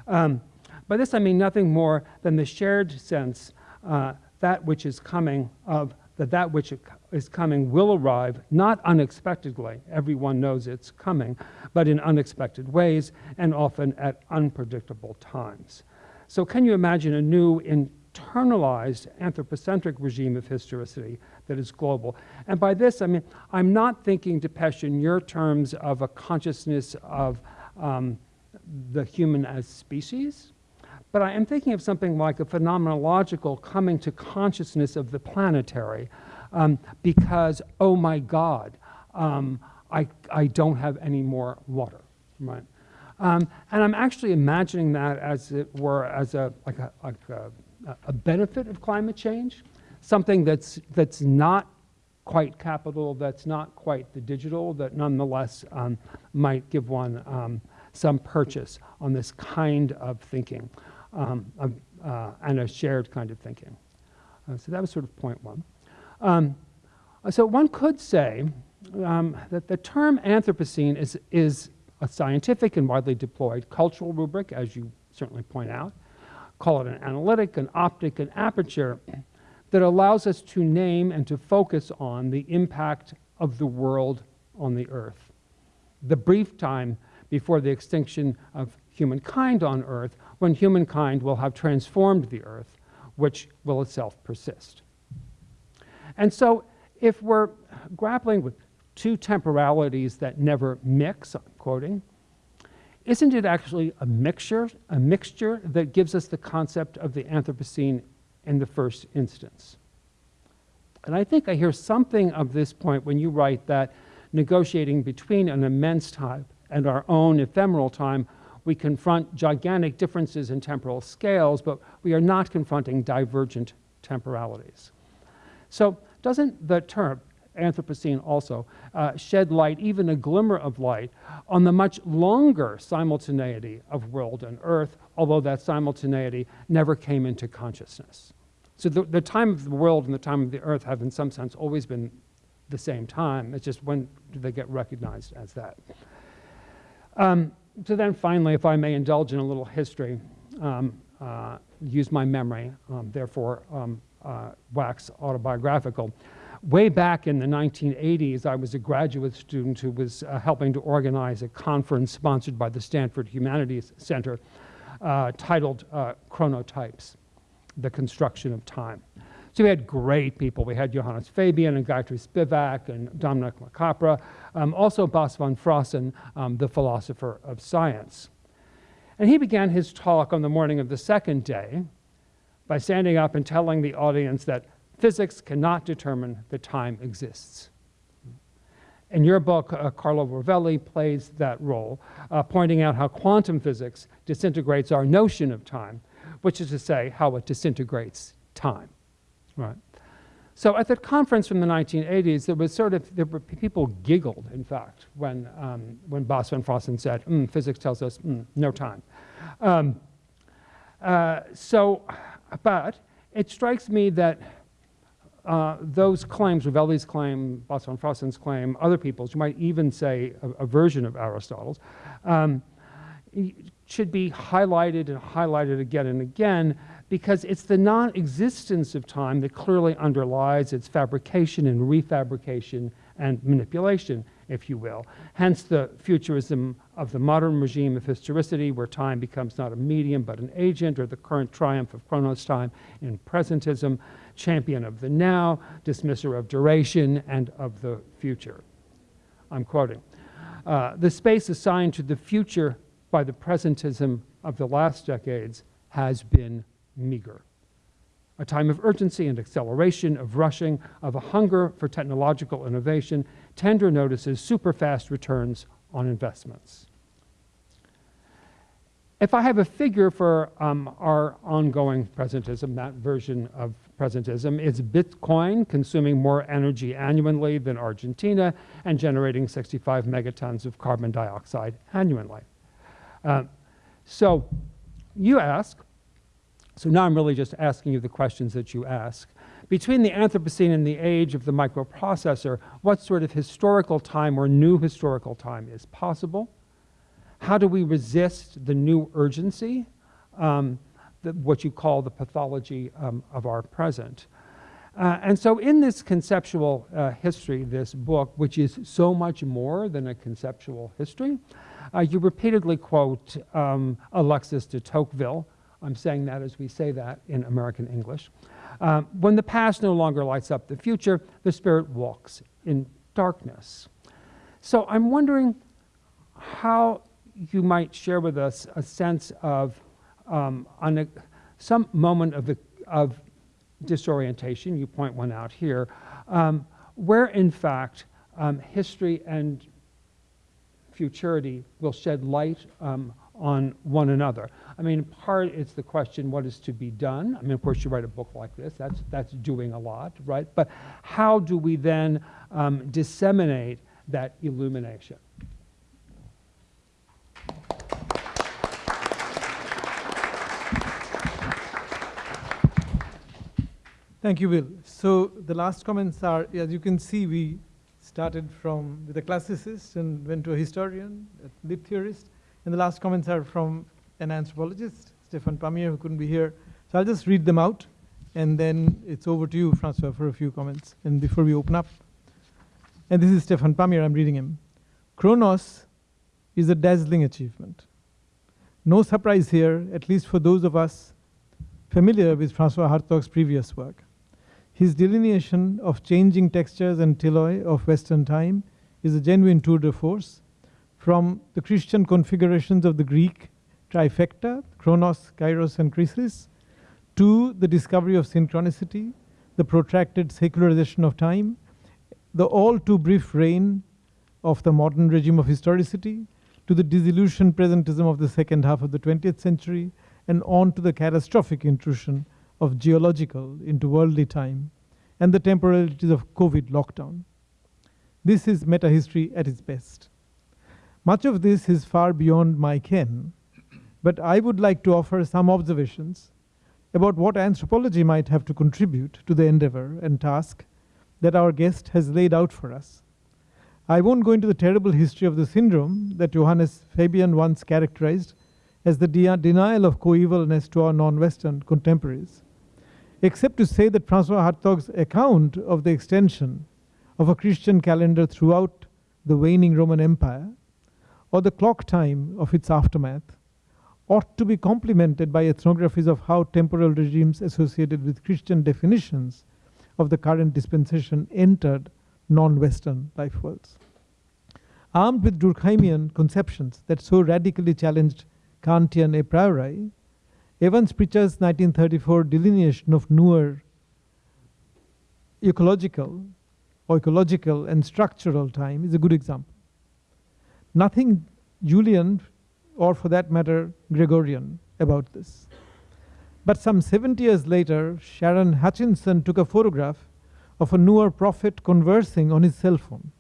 Um, by this I mean nothing more than the shared sense uh, that which is coming of that that which is coming will arrive, not unexpectedly, everyone knows it's coming, but in unexpected ways and often at unpredictable times. So can you imagine a new internalized anthropocentric regime of historicity that is global? And by this, I mean, I'm not thinking, Dipesh, in your terms of a consciousness of um, the human as species, but I am thinking of something like a phenomenological coming to consciousness of the planetary um, because, oh my God, um, I, I don't have any more water, right? Um, and I'm actually imagining that as it were as a, like a, like a, a benefit of climate change, something that's, that's not quite capital, that's not quite the digital, that nonetheless um, might give one um, some purchase on this kind of thinking um, uh, and a shared kind of thinking. Uh, so that was sort of point one. Um, so one could say um, that the term Anthropocene is, is a scientific and widely deployed cultural rubric, as you certainly point out. Call it an analytic, an optic, an aperture. that allows us to name and to focus on the impact of the world on the earth. The brief time before the extinction of humankind on earth, when humankind will have transformed the earth, which will itself persist. And so, if we're grappling with two temporalities that never mix, I'm quoting, isn't it actually a mixture, a mixture that gives us the concept of the Anthropocene in the first instance? And I think I hear something of this point when you write that negotiating between an immense time and our own ephemeral time, we confront gigantic differences in temporal scales, but we are not confronting divergent temporalities. So doesn't the term Anthropocene also uh, shed light, even a glimmer of light, on the much longer simultaneity of world and earth, although that simultaneity never came into consciousness. So the, the time of the world and the time of the earth have, in some sense, always been the same time. It's just when do they get recognized as that? Um, so then finally, if I may indulge in a little history, um, uh, use my memory, um, therefore um, uh, wax autobiographical. Way back in the 1980s, I was a graduate student who was uh, helping to organize a conference sponsored by the Stanford Humanities Center uh, titled uh, Chronotypes, The Construction of Time. So we had great people. We had Johannes Fabian and Gayatri Spivak and Dominic LaCapra, um, also Bas van Fraassen, um, the philosopher of science. And he began his talk on the morning of the second day by standing up and telling the audience that physics cannot determine that time exists. In your book, uh, Carlo Rovelli plays that role, uh, pointing out how quantum physics disintegrates our notion of time, which is to say, how it disintegrates time. Right. So at that conference from the 1980s, there was sort of, there were people giggled, in fact, when, um, when Bas van Fraassen said, mm, physics tells us mm, no time. Um, uh, so, but it strikes me that uh, those claims, Rovelli's claim, Bas van Fraassen's claim, other people's, you might even say a, a version of Aristotle's, um, should be highlighted and highlighted again and again because it's the non existence of time that clearly underlies its fabrication and refabrication and manipulation, if you will. Hence the futurism of the modern regime of historicity, where time becomes not a medium but an agent, or the current triumph of Chronos time in presentism, champion of the now, dismisser of duration and of the future. I'm quoting. Uh, the space assigned to the future by the presentism of the last decades has been meager. A time of urgency and acceleration, of rushing, of a hunger for technological innovation, tender notices, super fast returns on investments. If I have a figure for um, our ongoing presentism, that version of presentism, it's Bitcoin consuming more energy annually than Argentina and generating 65 megatons of carbon dioxide annually. Uh, so you ask, so now I'm really just asking you the questions that you ask. Between the Anthropocene and the age of the microprocessor, what sort of historical time or new historical time is possible? How do we resist the new urgency, um, the, what you call the pathology um, of our present? Uh, and so in this conceptual uh, history, this book, which is so much more than a conceptual history, uh, you repeatedly quote um, Alexis de Tocqueville, I'm saying that as we say that in American English. Um, when the past no longer lights up the future, the spirit walks in darkness. So I'm wondering how you might share with us a sense of um, a, some moment of, the, of disorientation, you point one out here, um, where in fact um, history and futurity will shed light um, on one another. I mean, part it's the question, what is to be done? I mean, of course, you write a book like this, that's, that's doing a lot, right? But how do we then um, disseminate that illumination? Thank you, Will. So the last comments are, as you can see, we started from with a classicist and went to a historian, a lit theorist, and the last comments are from an anthropologist, Stephan Palmié, who couldn't be here. So I'll just read them out, and then it's over to you, Francois, for a few comments. And before we open up, and this is Stephan Palmié, I'm reading him. Chronos is a dazzling achievement. No surprise here, at least for those of us familiar with Francois Hartog's previous work. His delineation of changing textures and teloi of Western time is a genuine tour de force from the Christian configurations of the Greek trifecta, Chronos, Kairos, and Krisis, to the discovery of synchronicity, the protracted secularization of time, the all too brief reign of the modern regime of historicity, to the disillusioned presentism of the second half of the 20th century, and on to the catastrophic intrusion of geological into worldly time, and the temporalities of COVID lockdown. This is meta history at its best. Much of this is far beyond my ken, but I would like to offer some observations about what anthropology might have to contribute to the endeavor and task that our guest has laid out for us. I won't go into the terrible history of the syndrome that Johannes Fabian once characterized as the de denial of coevalness to our non-Western contemporaries, except to say that Francois Hartog's account of the extension of a Christian calendar throughout the waning Roman Empire, or the clock time of its aftermath, ought to be complemented by ethnographies of how temporal regimes associated with Christian definitions of the current dispensation entered non-Western life worlds. Armed with Durkheimian conceptions that so radically challenged Kantian a priori, Evans Pritchard's 1934 delineation of Nuer ecological, or ecological and structural time is a good example. Nothing Julian, or for that matter, Gregorian, about this. But some 70 years later, Sharon Hutchinson took a photograph of a Nuer prophet conversing on his cell phone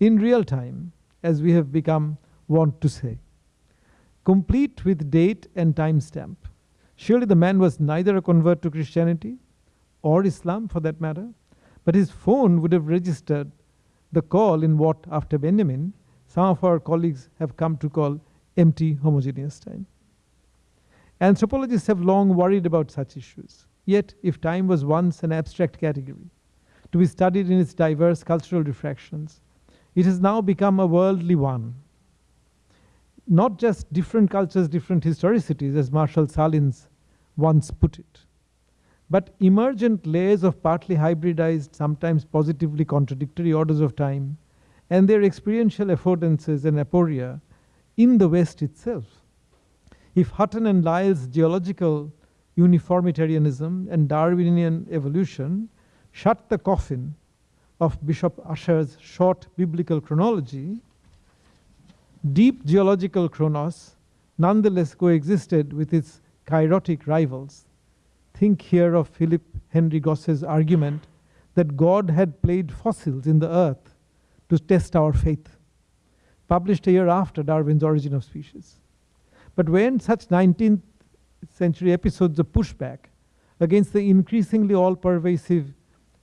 in real time, as we have become wont to say complete with date and timestamp. Surely the man was neither a convert to Christianity or Islam for that matter, but his phone would have registered the call in what, after Benjamin, some of our colleagues have come to call empty homogeneous time. Anthropologists have long worried about such issues. Yet, if time was once an abstract category, to be studied in its diverse cultural refractions, it has now become a worldly one, not just different cultures, different historicities, as Marshall Sahlins once put it, but emergent layers of partly hybridized, sometimes positively contradictory orders of time, and their experiential affordances and aporia in the West itself. If Hutton and Lyell's geological uniformitarianism and Darwinian evolution shut the coffin of Bishop Ussher's short biblical chronology, deep geological chronos nonetheless coexisted with its kairotic rivals. Think here of Philip Henry Gosse's argument that God had played fossils in the earth to test our faith, published a year after Darwin's Origin of Species. But when such 19th century episodes of pushback against the increasingly all pervasive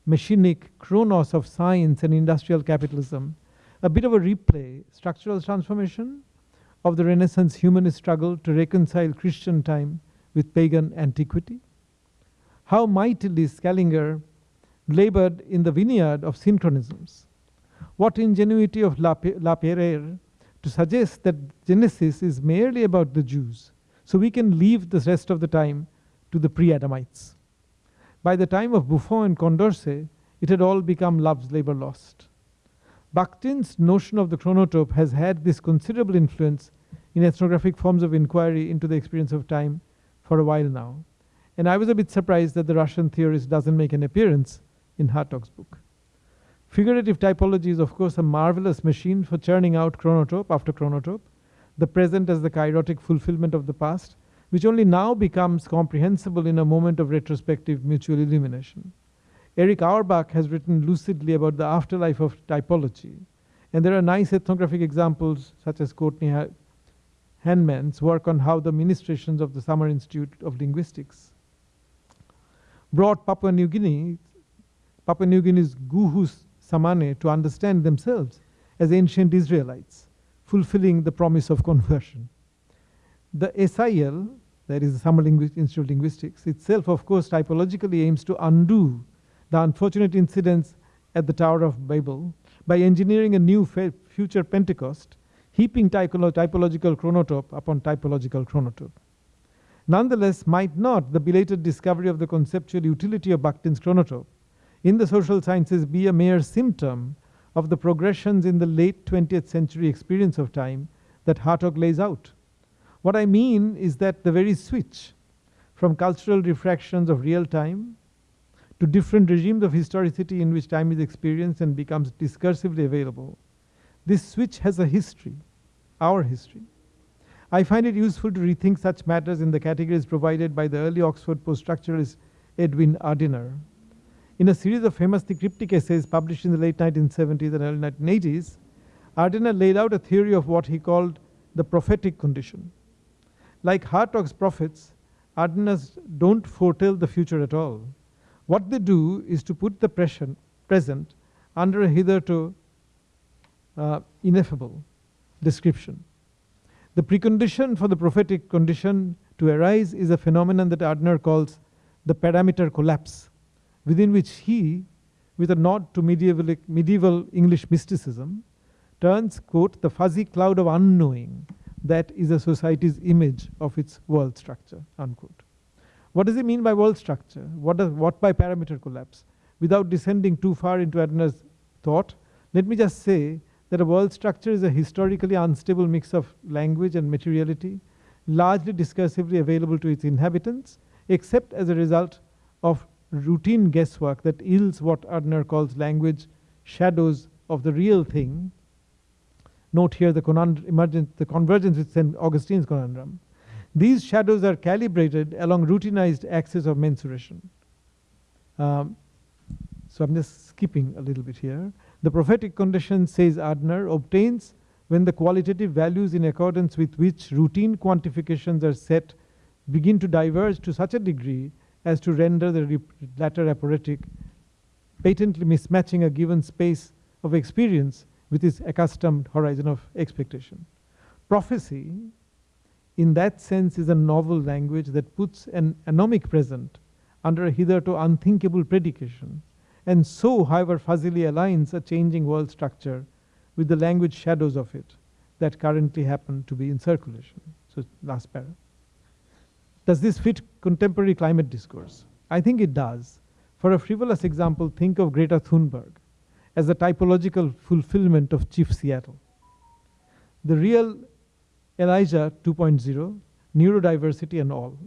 machinic chronos of science and industrial capitalism a bit of a replay, structural transformation of the Renaissance humanist struggle to reconcile Christian time with pagan antiquity. How mightily Scaliger labored in the vineyard of synchronisms. What ingenuity of La Peyrère to suggest that Genesis is merely about the Jews, so we can leave the rest of the time to the pre-Adamites. By the time of Buffon and Condorcet, it had all become love's labor lost. Bakhtin's notion of the chronotope has had this considerable influence in ethnographic forms of inquiry into the experience of time for a while now. And I was a bit surprised that the Russian theorist doesn't make an appearance in Hartog's book. Figurative typology is, of course, a marvelous machine for churning out chronotope after chronotope, the present as the kairotic fulfillment of the past, which only now becomes comprehensible in a moment of retrospective mutual illumination. Erich Auerbach has written lucidly about the afterlife of typology. And there are nice ethnographic examples, such as Courtney Handman's work on how the ministrations of the Summer Institute of Linguistics brought Papua New Guinea, Papua New Guinea's Guhu Samane to understand themselves as ancient Israelites, fulfilling the promise of conversion. The SIL that is the Summer Institute of Linguistics, itself, of course, typologically aims to undo the unfortunate incidents at the Tower of Babel by engineering a new future Pentecost, heaping typolo- typological chronotope upon typological chronotope. Nonetheless, might not the belated discovery of the conceptual utility of Bakhtin's chronotope in the social sciences be a mere symptom of the progressions in the late 20th century experience of time that Hartog lays out? What I mean is that the very switch from cultural refractions of real time to different regimes of historicity in which time is experienced and becomes discursively available, this switch has a history, our history. I find it useful to rethink such matters in the categories provided by the early Oxford post-structuralist Edwin Ardener. In a series of famously cryptic essays published in the late 1970s and early 1980s, Ardener laid out a theory of what he called the prophetic condition. Like Hartog's prophets, Ardener's don't foretell the future at all. What they do is to put the present, present under a hitherto uh, ineffable description. The precondition for the prophetic condition to arise is a phenomenon that Ardener calls the parameter collapse, within which he, with a nod to medieval, medieval English mysticism, turns, quote, the fuzzy cloud of unknowing that is a society's image of its world structure, unquote. What does he mean by world structure? What, does, what by parameter collapse? Without descending too far into Ardener's thought, let me just say that a world structure is a historically unstable mix of language and materiality, largely discursively available to its inhabitants, except as a result of routine guesswork that yields what Ardener calls language shadows of the real thing. Note here the, conund- the convergence with St. Augustine's conundrum. These shadows are calibrated along routinized axes of mensuration. Um, so I'm just skipping a little bit here. The prophetic condition, says Ardener, obtains when the qualitative values in accordance with which routine quantifications are set begin to diverge to such a degree as to render the latter aporetic, patently mismatching a given space of experience with its accustomed horizon of expectation. Prophecy, in that sense, is a novel language that puts an anomic present under a hitherto unthinkable predication, and so, however, fuzzily aligns a changing world structure with the language shadows of it that currently happen to be in circulation. So, last paragraph. Does this fit contemporary climate discourse? I think it does. For a frivolous example, think of Greta Thunberg as the typological fulfillment of Chief Seattle. The real Elijah 2.0, neurodiversity and all.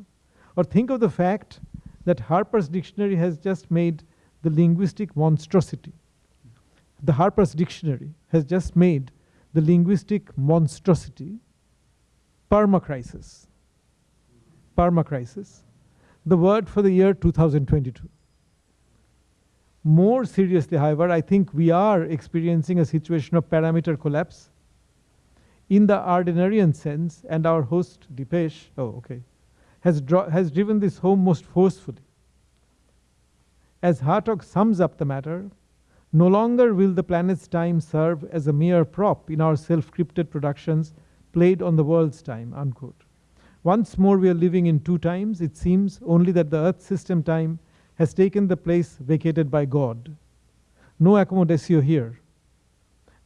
Or think of the fact that Harper's Dictionary has just made the linguistic monstrosity. The Harper's Dictionary has just made the linguistic monstrosity permacrisis. Permacrisis, the word for the year 2022. More seriously, however, I think we are experiencing a situation of parameter collapse in the Ardenerian sense, and our host, Dipesh, oh, okay, has, has driven this home most forcefully. As Hartog sums up the matter, no longer will the planet's time serve as a mere prop in our self scripted productions played on the world's time. Unquote. Once more, we are living in two times. It seems only that the Earth system time has taken the place vacated by God. No accommodatio here.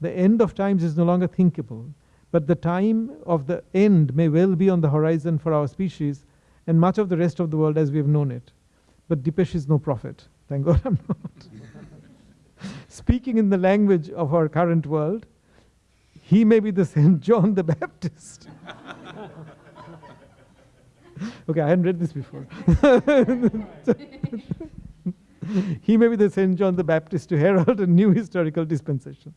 The end of times is no longer thinkable, but the time of the end may well be on the horizon for our species and much of the rest of the world as we have known it. But Dipesh is no prophet. Thank God I'm not. Speaking in the language of our current world, he may be the St. John the Baptist. okay, I hadn't read this before. he may be the St. John the Baptist to herald a new historical dispensation.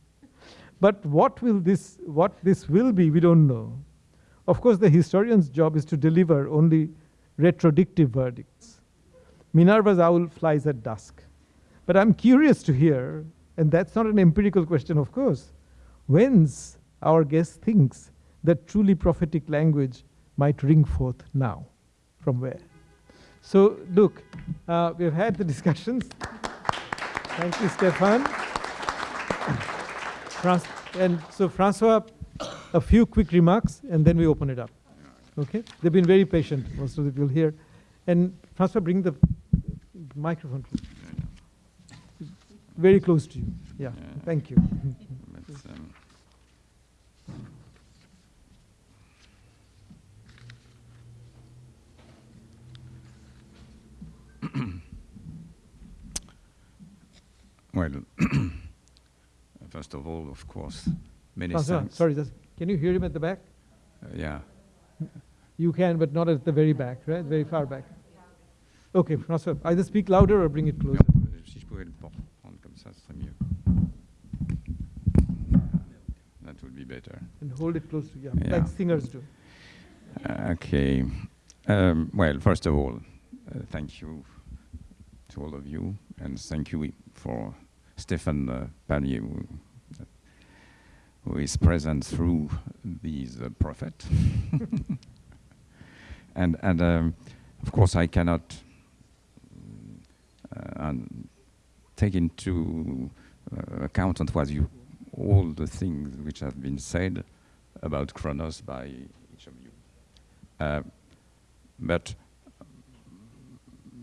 But what will this what this will be, we don't know. Of course, the historian's job is to deliver only retrodictive verdicts. Minerva's owl flies at dusk. But I'm curious to hear, and that's not an empirical question, of course, whence our guest thinks that truly prophetic language might ring forth now. From where? So, look, uh, we've had the discussions. Thank you, Stephan. And so, Francois, a few quick remarks, and then we open it up. Okay, they've been very patient, most of the people here. And Francois, bring the microphone close. very close to you. Yeah, Yeah. thank you. Well, first of all, of course, many Francois, thanks. sorry, can you hear him at the back? Uh, yeah. You can, but not at the very back, right? Very far back. Okay, Francois, either speak louder or bring it closer. Si je pouvais le prendre comme ça, ce serait mieux. That would be better. And hold it close to you, yeah, Yeah. like singers do. Okay. Um, well, first of all, uh, thank you to all of you, and thank you for Stefan uh, Pallier, who, who is present through these uh, and and um, of course, I cannot uh, take into uh, account on what you all the things which have been said about Kronos by each of you. Uh, but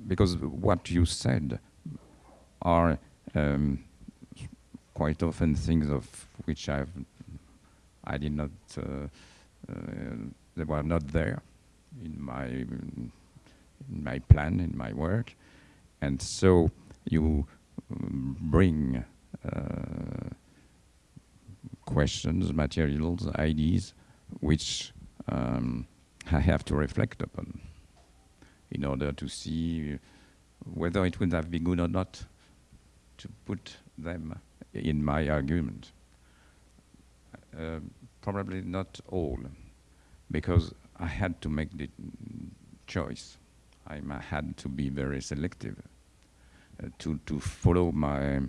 because what you said are um, quite often things of which I've I did not uh, uh, they were not there in my in my plan in my work, and so you um, bring uh, questions, materials, ideas, which um, I have to reflect upon in order to see whether it would have been good or not to put them in my argument. Uh, probably not all, because I had to make the choice. I had to be very selective uh, to to follow my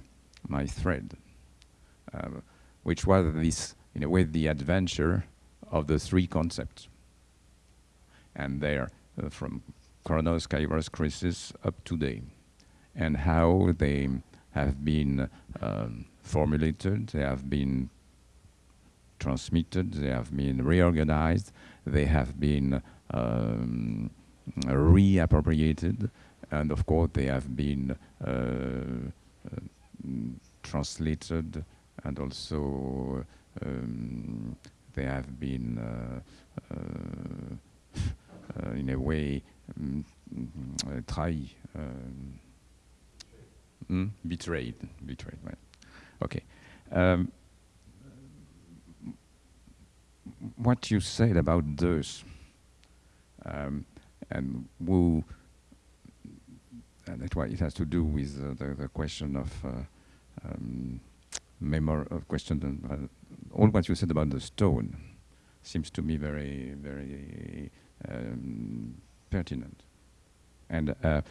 my thread, uh, which was this, in a way, the adventure of the three concepts. And there, uh, from Chronos, Kairos, Crisis up to today, and how they have been um, formulated, they have been transmitted, they have been reorganized, they have been um, reappropriated, and of course they have been uh, uh, mm, translated and also um, they have been uh, uh, in a way mm, uh, trahi, um, mm, betrayed, betrayed. Right. Okay. Um, what you said about those, um, and who, and that's why it has to do with uh, the, the question of uh, um, memor of question. Uh, all what you said about the stone seems to me very, very um, pertinent. And uh,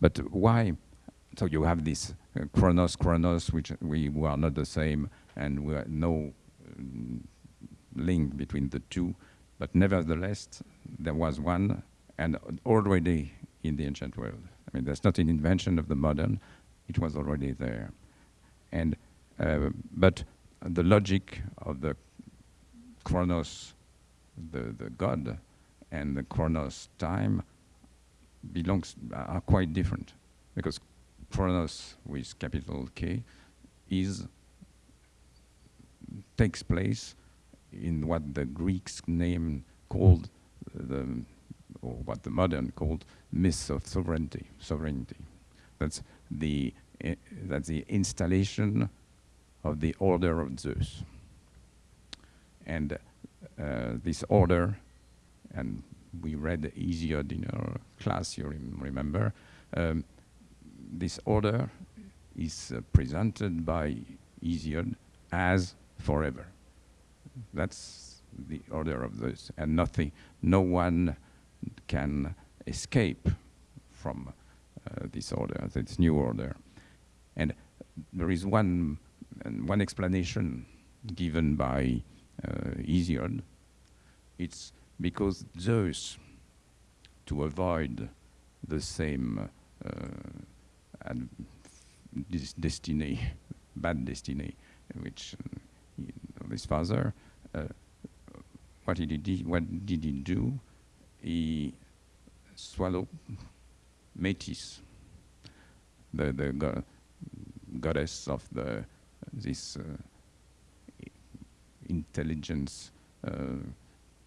but why? So you have this uh, chronos, chronos, which we, we are not the same, and we are no um, link between the two. But nevertheless, there was one, and already in the ancient world. I mean, that's not an invention of the modern; it was already there. And uh, but the logic of the chronos, the the god, and the chronos time belongs are quite different because chronos with capital K is takes place in what the Greeks name called the or what the modern called myths of sovereignty sovereignty that's the eh, that's the installation of the order of Zeus and uh, this order and we read Hesiod in our class, you rem- remember. Um, this order is uh, presented by Hesiod as forever. That's the order of this, and nothing, no one can escape from uh, this order, this new order. And there is one, one explanation given by uh, Hesiod. It's because Zeus, to avoid the same uh, and this destiny, bad destiny, which uh, he, his father, uh, what did he do? What did he do? he swallowed Métis, the, the go goddess of the, this uh, intelligence, uh,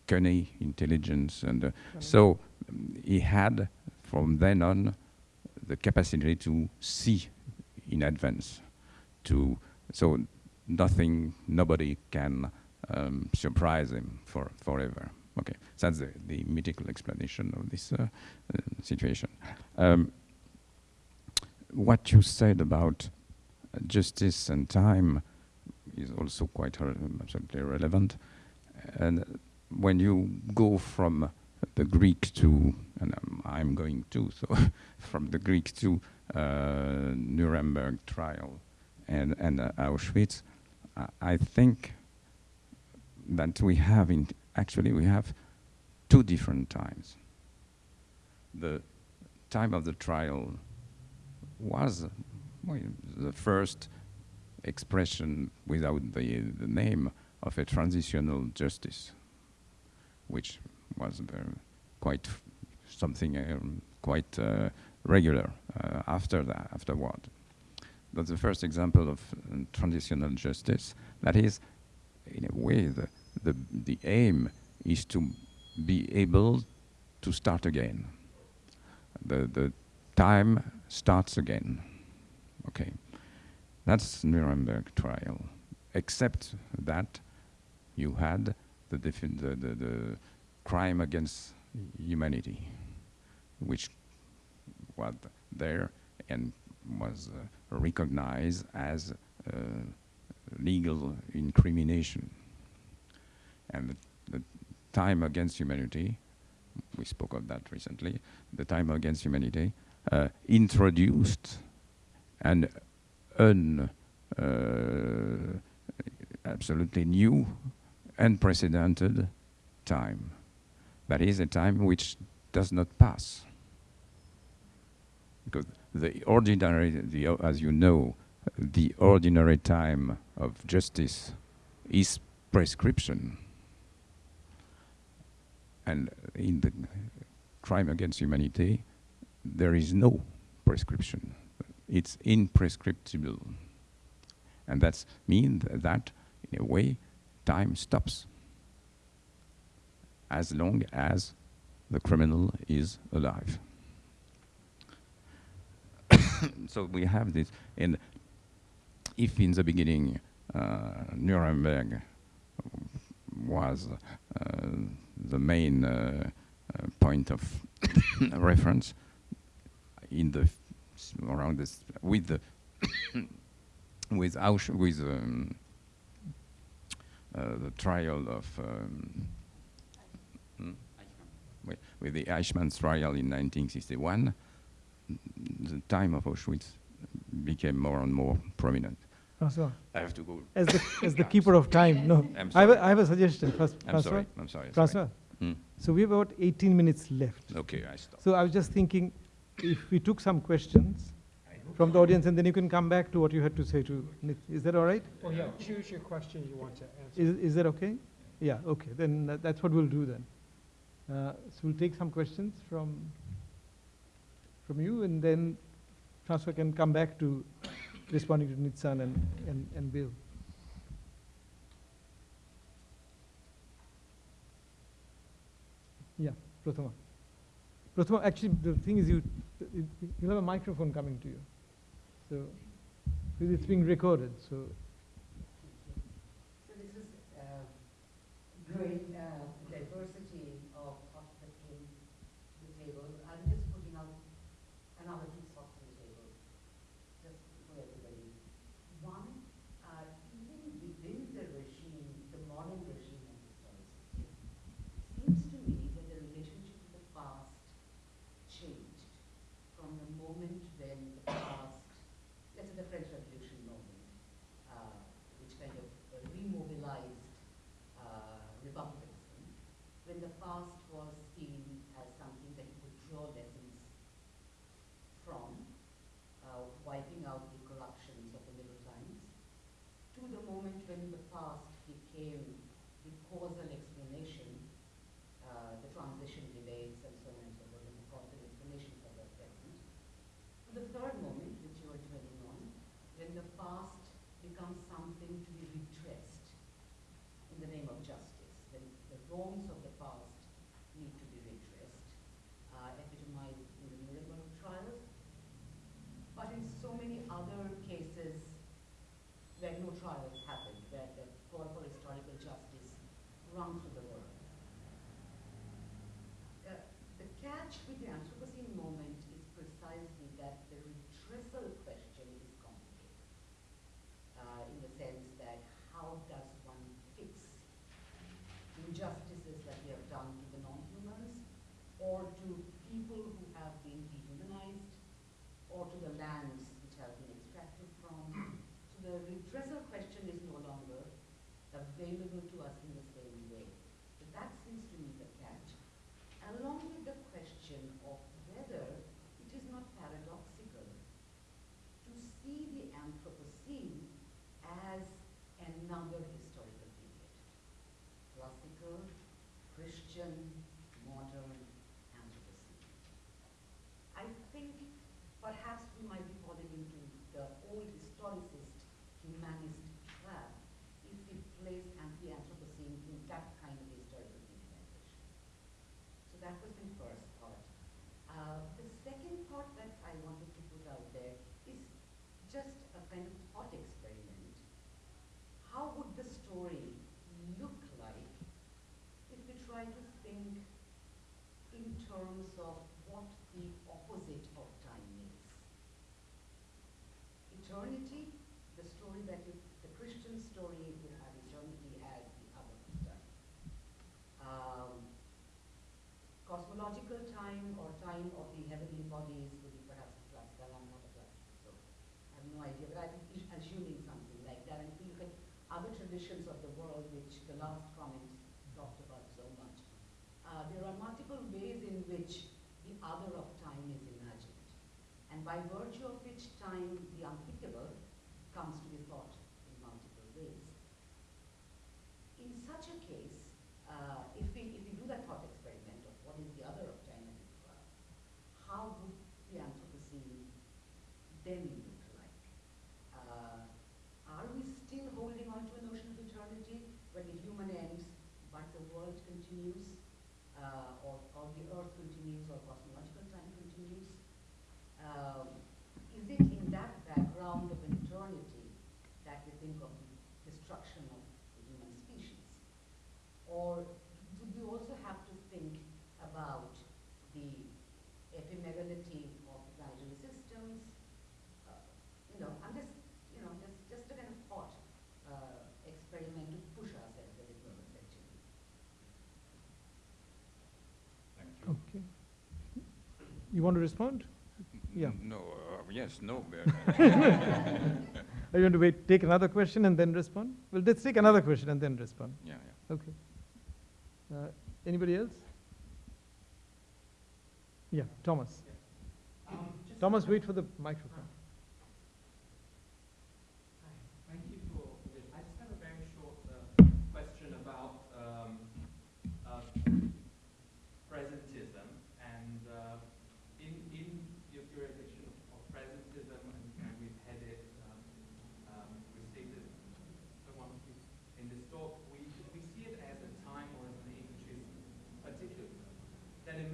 cunning intelligence. And uh, so um, he had, from then on, the capacity to see in advance. To so nothing, nobody can um, surprise him for forever. Okay, that's the, the mythical explanation of this uh, uh, situation. Um, what you said about uh, justice and time is also quite re absolutely relevant. And when you go from the Greek to, and um, I'm going to, so from the Greek to uh, Nuremberg trial and, and uh, Auschwitz, I, I think that we have, in actually we have two different times. The time of the trial was well, the first expression without the, the name of a transitional justice, which was quite something um, quite uh, regular uh, after that, afterward. That's the first example of uh, transitional justice. That is, in a way, the, the, the aim is to be able to start again. The, the time starts again. Okay. That's Nuremberg trial. Except that you had the, the, the, the crime against humanity, which was there and was uh, recognized as uh, legal incrimination. And the, the, time against humanity, we spoke of that recently, the time against humanity uh, introduced an un, uh, absolutely new, unprecedented time. That is a time which does not pass. Because the ordinary, the, as you know, the ordinary time of justice is prescription. And in the crime against humanity, there is no prescription. It's imprescriptible. And that means that, in a way, time stops as long as the criminal is alive. so we have this, and if in the beginning uh, Nuremberg was uh, the main uh, uh point of reference in the around this with the with Ausch with um, uh, the trial of um? With, with, the Eichmann trial in 1961, the time of Auschwitz became more and more prominent. Francois, I have to go. As the, as the keeper of time, no. I'm I have, a, have a suggestion, Fras I'm Francois. sorry. I'm sorry. Francois, Hmm. so we have about 18 minutes left. Okay, I stop. So I was just thinking, if we took some questions from the audience, and then you can come back to what you had to say to Nit. Is that all right? Well, yeah, choose your question you want to answer. Is, is that okay? Yeah, okay. Then that, that's what we'll do then. Uh, so we'll take some questions from from you, and then Francois can come back to responding to Nitsan and, and, and Bill. Yeah, Prathama. Prathama, actually, the thing is, you you have a microphone coming to you, so it's being recorded. So So this is uh, growing uh, trials happened where the call for historical justice rung through the world. Uh, the catch with the Anthropocene moment is precisely that the redressal question is complicated uh, in the sense that how does one fix injustices that we have done to the non-humans or to of what the opposite of time is. Eternity, the story that you, the Christian story will have eternity as the other time. Um, cosmological time or time of the heavenly bodies would be perhaps classical. I'm not a classical, so I have no idea, but I'm assuming something like that. And if you look at other traditions of the world, which the last comment multiple ways in which the other of time is imagined, and by virtue of which time, the unthinkable, You want to respond? Yeah. No, uh, yes, no. Are you going to wait, take another question and then respond? Well, let's take another question and then respond. Yeah, yeah. Okay. Uh, anybody else? Yeah, Thomas. Um, Thomas, wait for the microphone.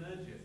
religion.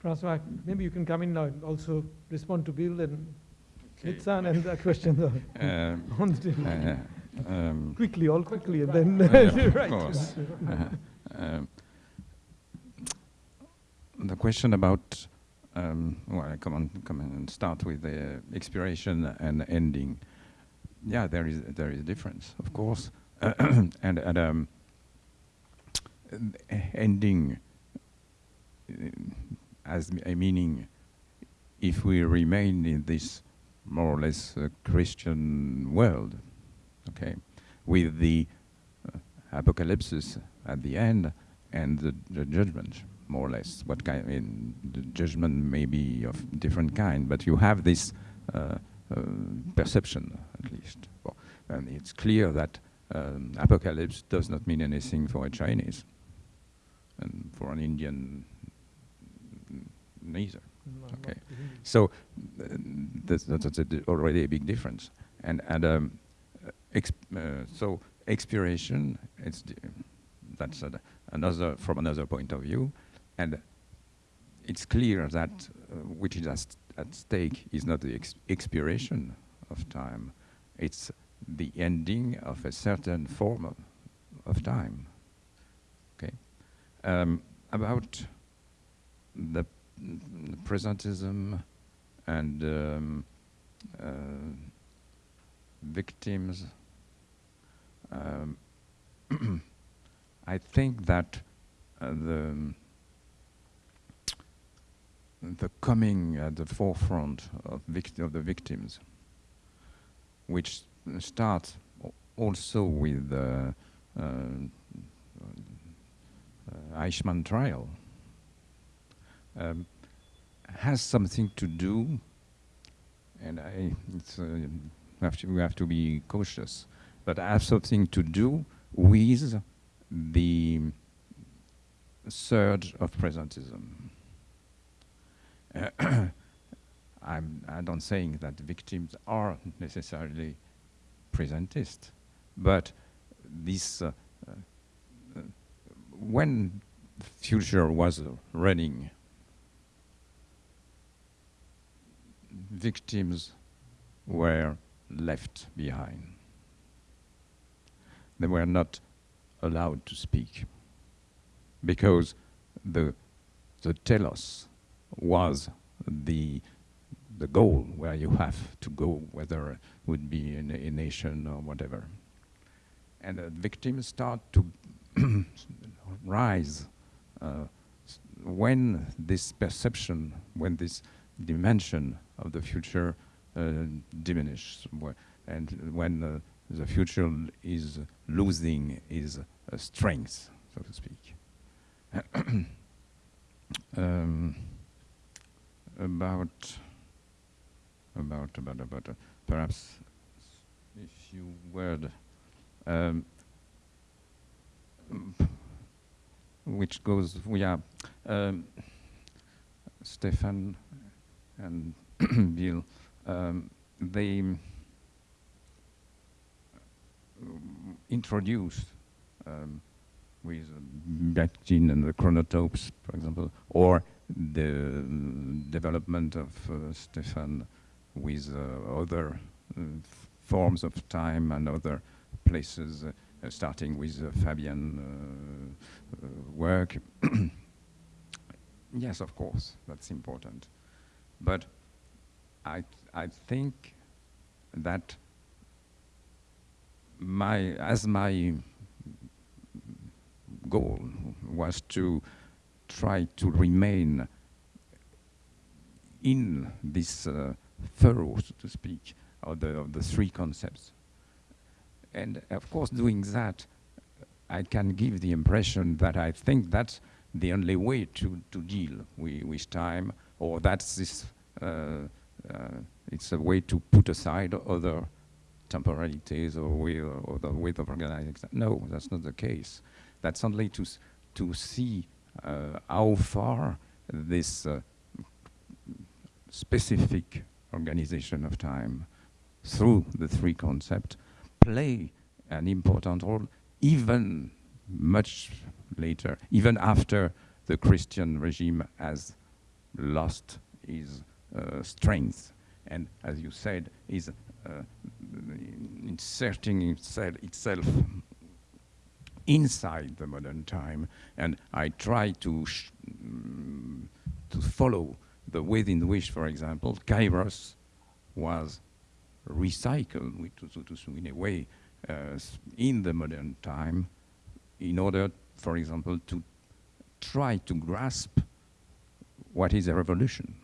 Francois, maybe you can come in now and also respond to Bill and Nitsan and the questions on Um, table. uh, um, Quickly, all quickly, and then, right. course. Uh, um, the question about, um, well, I come on, come on and start with the expiration and ending. Yeah, there is there is a difference, of course, and and um, uh, ending uh, as a meaning. If we remain in this more or less uh, Christian world, okay, with the uh, apocalypse at the end and the, the judgment, more or less. What kind? I mean, the judgment may be of different kind, but you have this uh, uh, perception, at least. Well, and it's clear that um, apocalypse does not mean anything for a Chinese, and for an Indian, neither. No, Okay. So uh, that's, that's a already a big difference. And, and um, exp- uh, so expiration, it's that's a, another from another point of view, and it's clear that uh, which is at, at stake is not the ex- expiration of time, it's the ending of a certain form of, of time. Okay, um, about presentism and um, uh, victims. Um, I think that uh, the the coming at the forefront of, of the victims, which starts also with the uh, uh, Eichmann trial, um, has something to do, and I uh, have to, we have to be cautious, but has something to do with the surge of presentism. Uh, I'm, I don't saying that victims are necessarily presentist, but this uh, uh, when future was running, victims were left behind. They were not allowed to speak because the the telos was the the goal where you have to go, whether it would be in a, nation or whatever. And the victims start to rise uh, when this perception, when this dimension of the future uh, diminishes, and when uh, the future is losing its uh, strength, so to speak. um, about about about about uh, perhaps a few word um, which goes yeah um, Stephan and Bill um, they introduced um, with Bakhtin and the chronotopes, for example, or the development of uh, Stephan with uh, other uh, forms of time and other places, uh, starting with uh, Fabian uh, work. yes, of course, that's important. But I, I think that my, as my goal was to try to remain in this uh, furrow, so to speak, of the, of the three concepts. And of course, doing that, I can give the impression that I think that's the only way to, to deal with, with time, or that's this, uh, uh, it's a way to put aside other temporalities or way or the way of organizing. No, that's not the case. That's only to to see uh, how far this specific organization of time through the three concepts play an important role even much later, even after the Christian regime has lost his uh, strength. And as you said, is uh, inserting itself, itself inside the modern time. And I try to, mm, to follow the way in which, for example, Kairos was recycled in a way uh, in the modern time in order, for example, to try to grasp what is a revolution.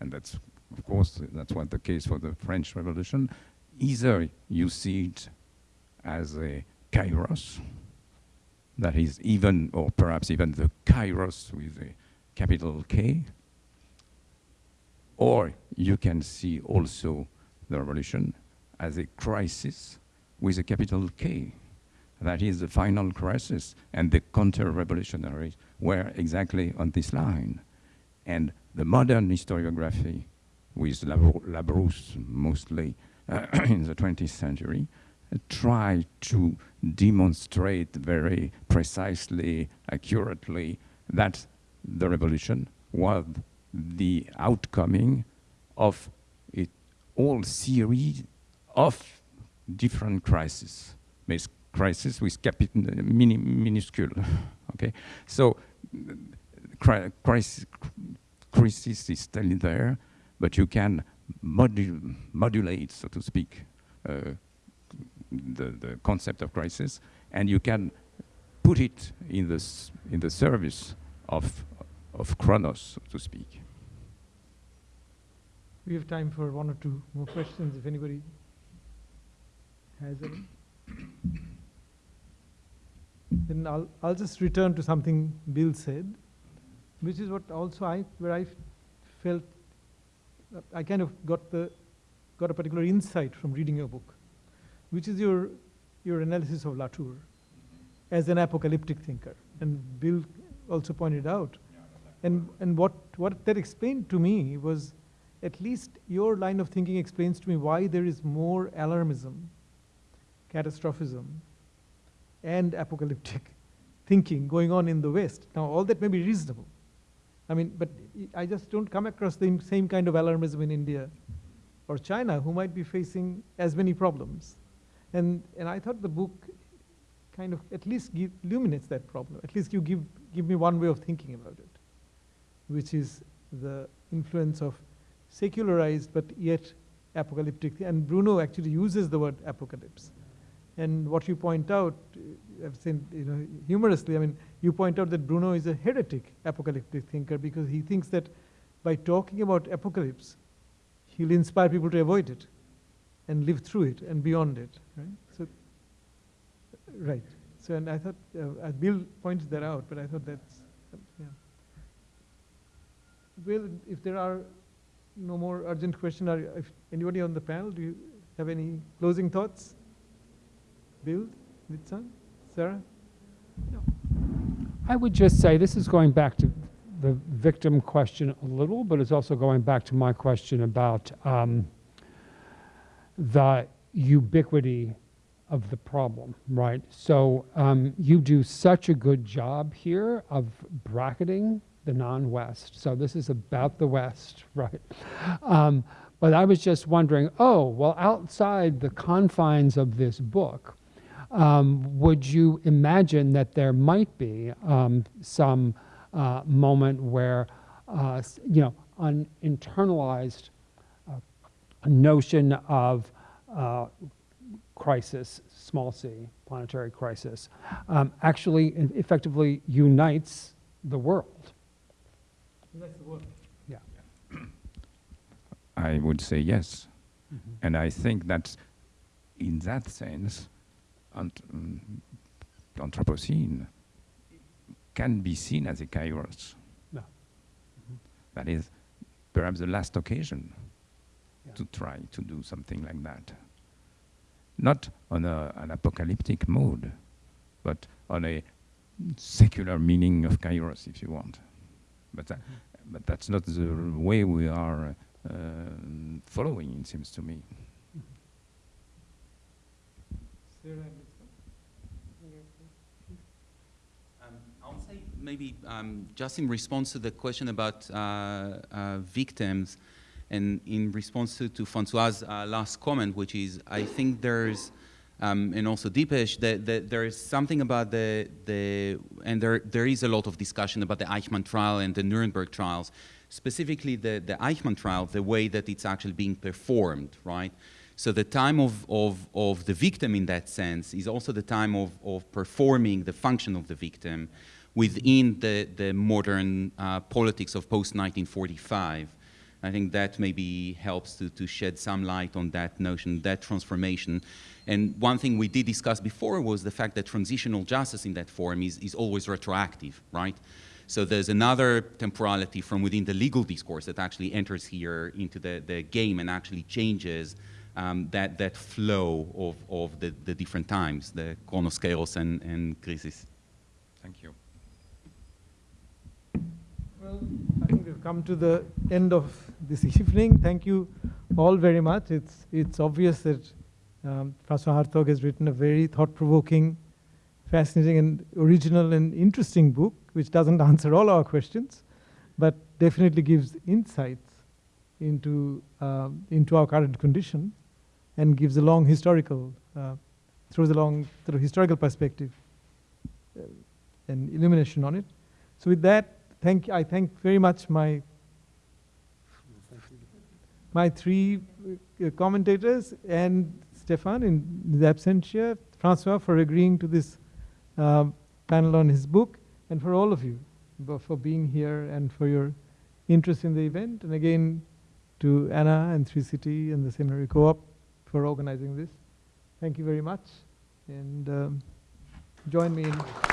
And that's, of course, that's what the case for the French Revolution. Either you see it as a kairos, that is even, or perhaps even the kairos with a capital K, or you can see also the revolution as a crisis with a capital K. That is the final crisis, and the counter-revolutionaries were exactly on this line. And the modern historiography, with Labrousse mostly uh, in the 20th century, uh, tried to demonstrate very precisely, accurately, that the revolution was the outcoming of a whole series of different crises, crisis with mini, minuscule. okay, so cri- crisis, crisis is still there, but you can modu- modulate, so to speak, uh, the, the concept of crisis, and you can put it in the, in the service of, of Chronos, so to speak. We have time for one or two more questions if anybody has any. Then I'll, I'll just return to something Bill said, which is what also I, where I felt, I kind of got the, got a particular insight from reading your book, which is your, your analysis of Latour as an apocalyptic thinker. And Bill also pointed out. And, and what, what that explained to me was at least your line of thinking explains to me why there is more alarmism, catastrophism, and apocalyptic thinking going on in the West. Now, all that may be reasonable. I mean, but I just don't come across the same kind of alarmism in India or China, who might be facing as many problems. And, and I thought the book kind of at least give, illuminates that problem. At least you give, give me one way of thinking about it, which is the influence of secularized but yet apocalyptic. And Bruno actually uses the word apocalypse. And what you point out, I've seen, you know, humorously, I mean, you point out that Bruno is a heretic apocalyptic thinker because he thinks that by talking about apocalypse, he'll inspire people to avoid it and live through it and beyond it, right? So, right. So, and I thought, uh, uh, Bill points that out, but I thought that's, yeah. Well, if there are no more urgent questions, if anybody on the panel, do you have any closing thoughts? Bill, Nitsan, Sarah? I would just say this is going back to the victim question a little, but it's also going back to my question about um, the ubiquity of the problem, right? So um, you do such a good job here of bracketing the non-West. So this is about the West, right? Um, but I was just wondering, oh, well, outside the confines of this book, um, would you imagine that there might be um, some uh, moment where, uh, you know, an internalized uh, notion of uh, crisis, small c, planetary crisis, um, actually effectively unites the world? That's the word. Yeah. I would say yes. And I think that in that sense, ant- mm, Anthropocene can be seen as a kairos. Yeah. That is perhaps the last occasion Yeah. to try to do something like that. Not on a, an apocalyptic mode, but on a secular meaning of kairos, if you want. But, that, but that's not the way we are uh, following, it seems to me. Sarah and Nitsan? Um, I would say maybe um, just in response to the question about uh, uh, victims, and in response to, to Francois' uh, last comment, which is, I think there's, um, and also Dipesh, that, that there is something about the, the and there, there is a lot of discussion about the Eichmann trial and the Nuremberg trials, specifically the, the Eichmann trial, the way that it's actually being performed, right? So the time of, of, of the victim in that sense is also the time of, of performing the function of the victim within the, the modern uh, politics of post-1945. I think that maybe helps to, to shed some light on that notion, that transformation. And one thing we did discuss before was the fact that transitional justice in that form is, is always retroactive, right? So there's another temporality from within the legal discourse that actually enters here into the, the game and actually changes um, that, that flow of, of the, the different times, the chronos and, and crisis. Thank you. I think we've come to the end of this evening. Thank you all very much. It's, it's obvious that um, Francois Hartog has written a very thought-provoking, fascinating and original and interesting book, which doesn't answer all our questions, but definitely gives insights into, um, into our current condition and gives a long historical, uh, throws a long sort of historical perspective uh, and illumination on it. So with that, thank I thank very much my my three uh, commentators and Stephan in absentia, Francois for agreeing to this um, panel on his book, and for all of you for being here and for your interest in the event. And again, to Anna and 3CT and the Seminary Co-op for organizing this. Thank you very much, and um, join me in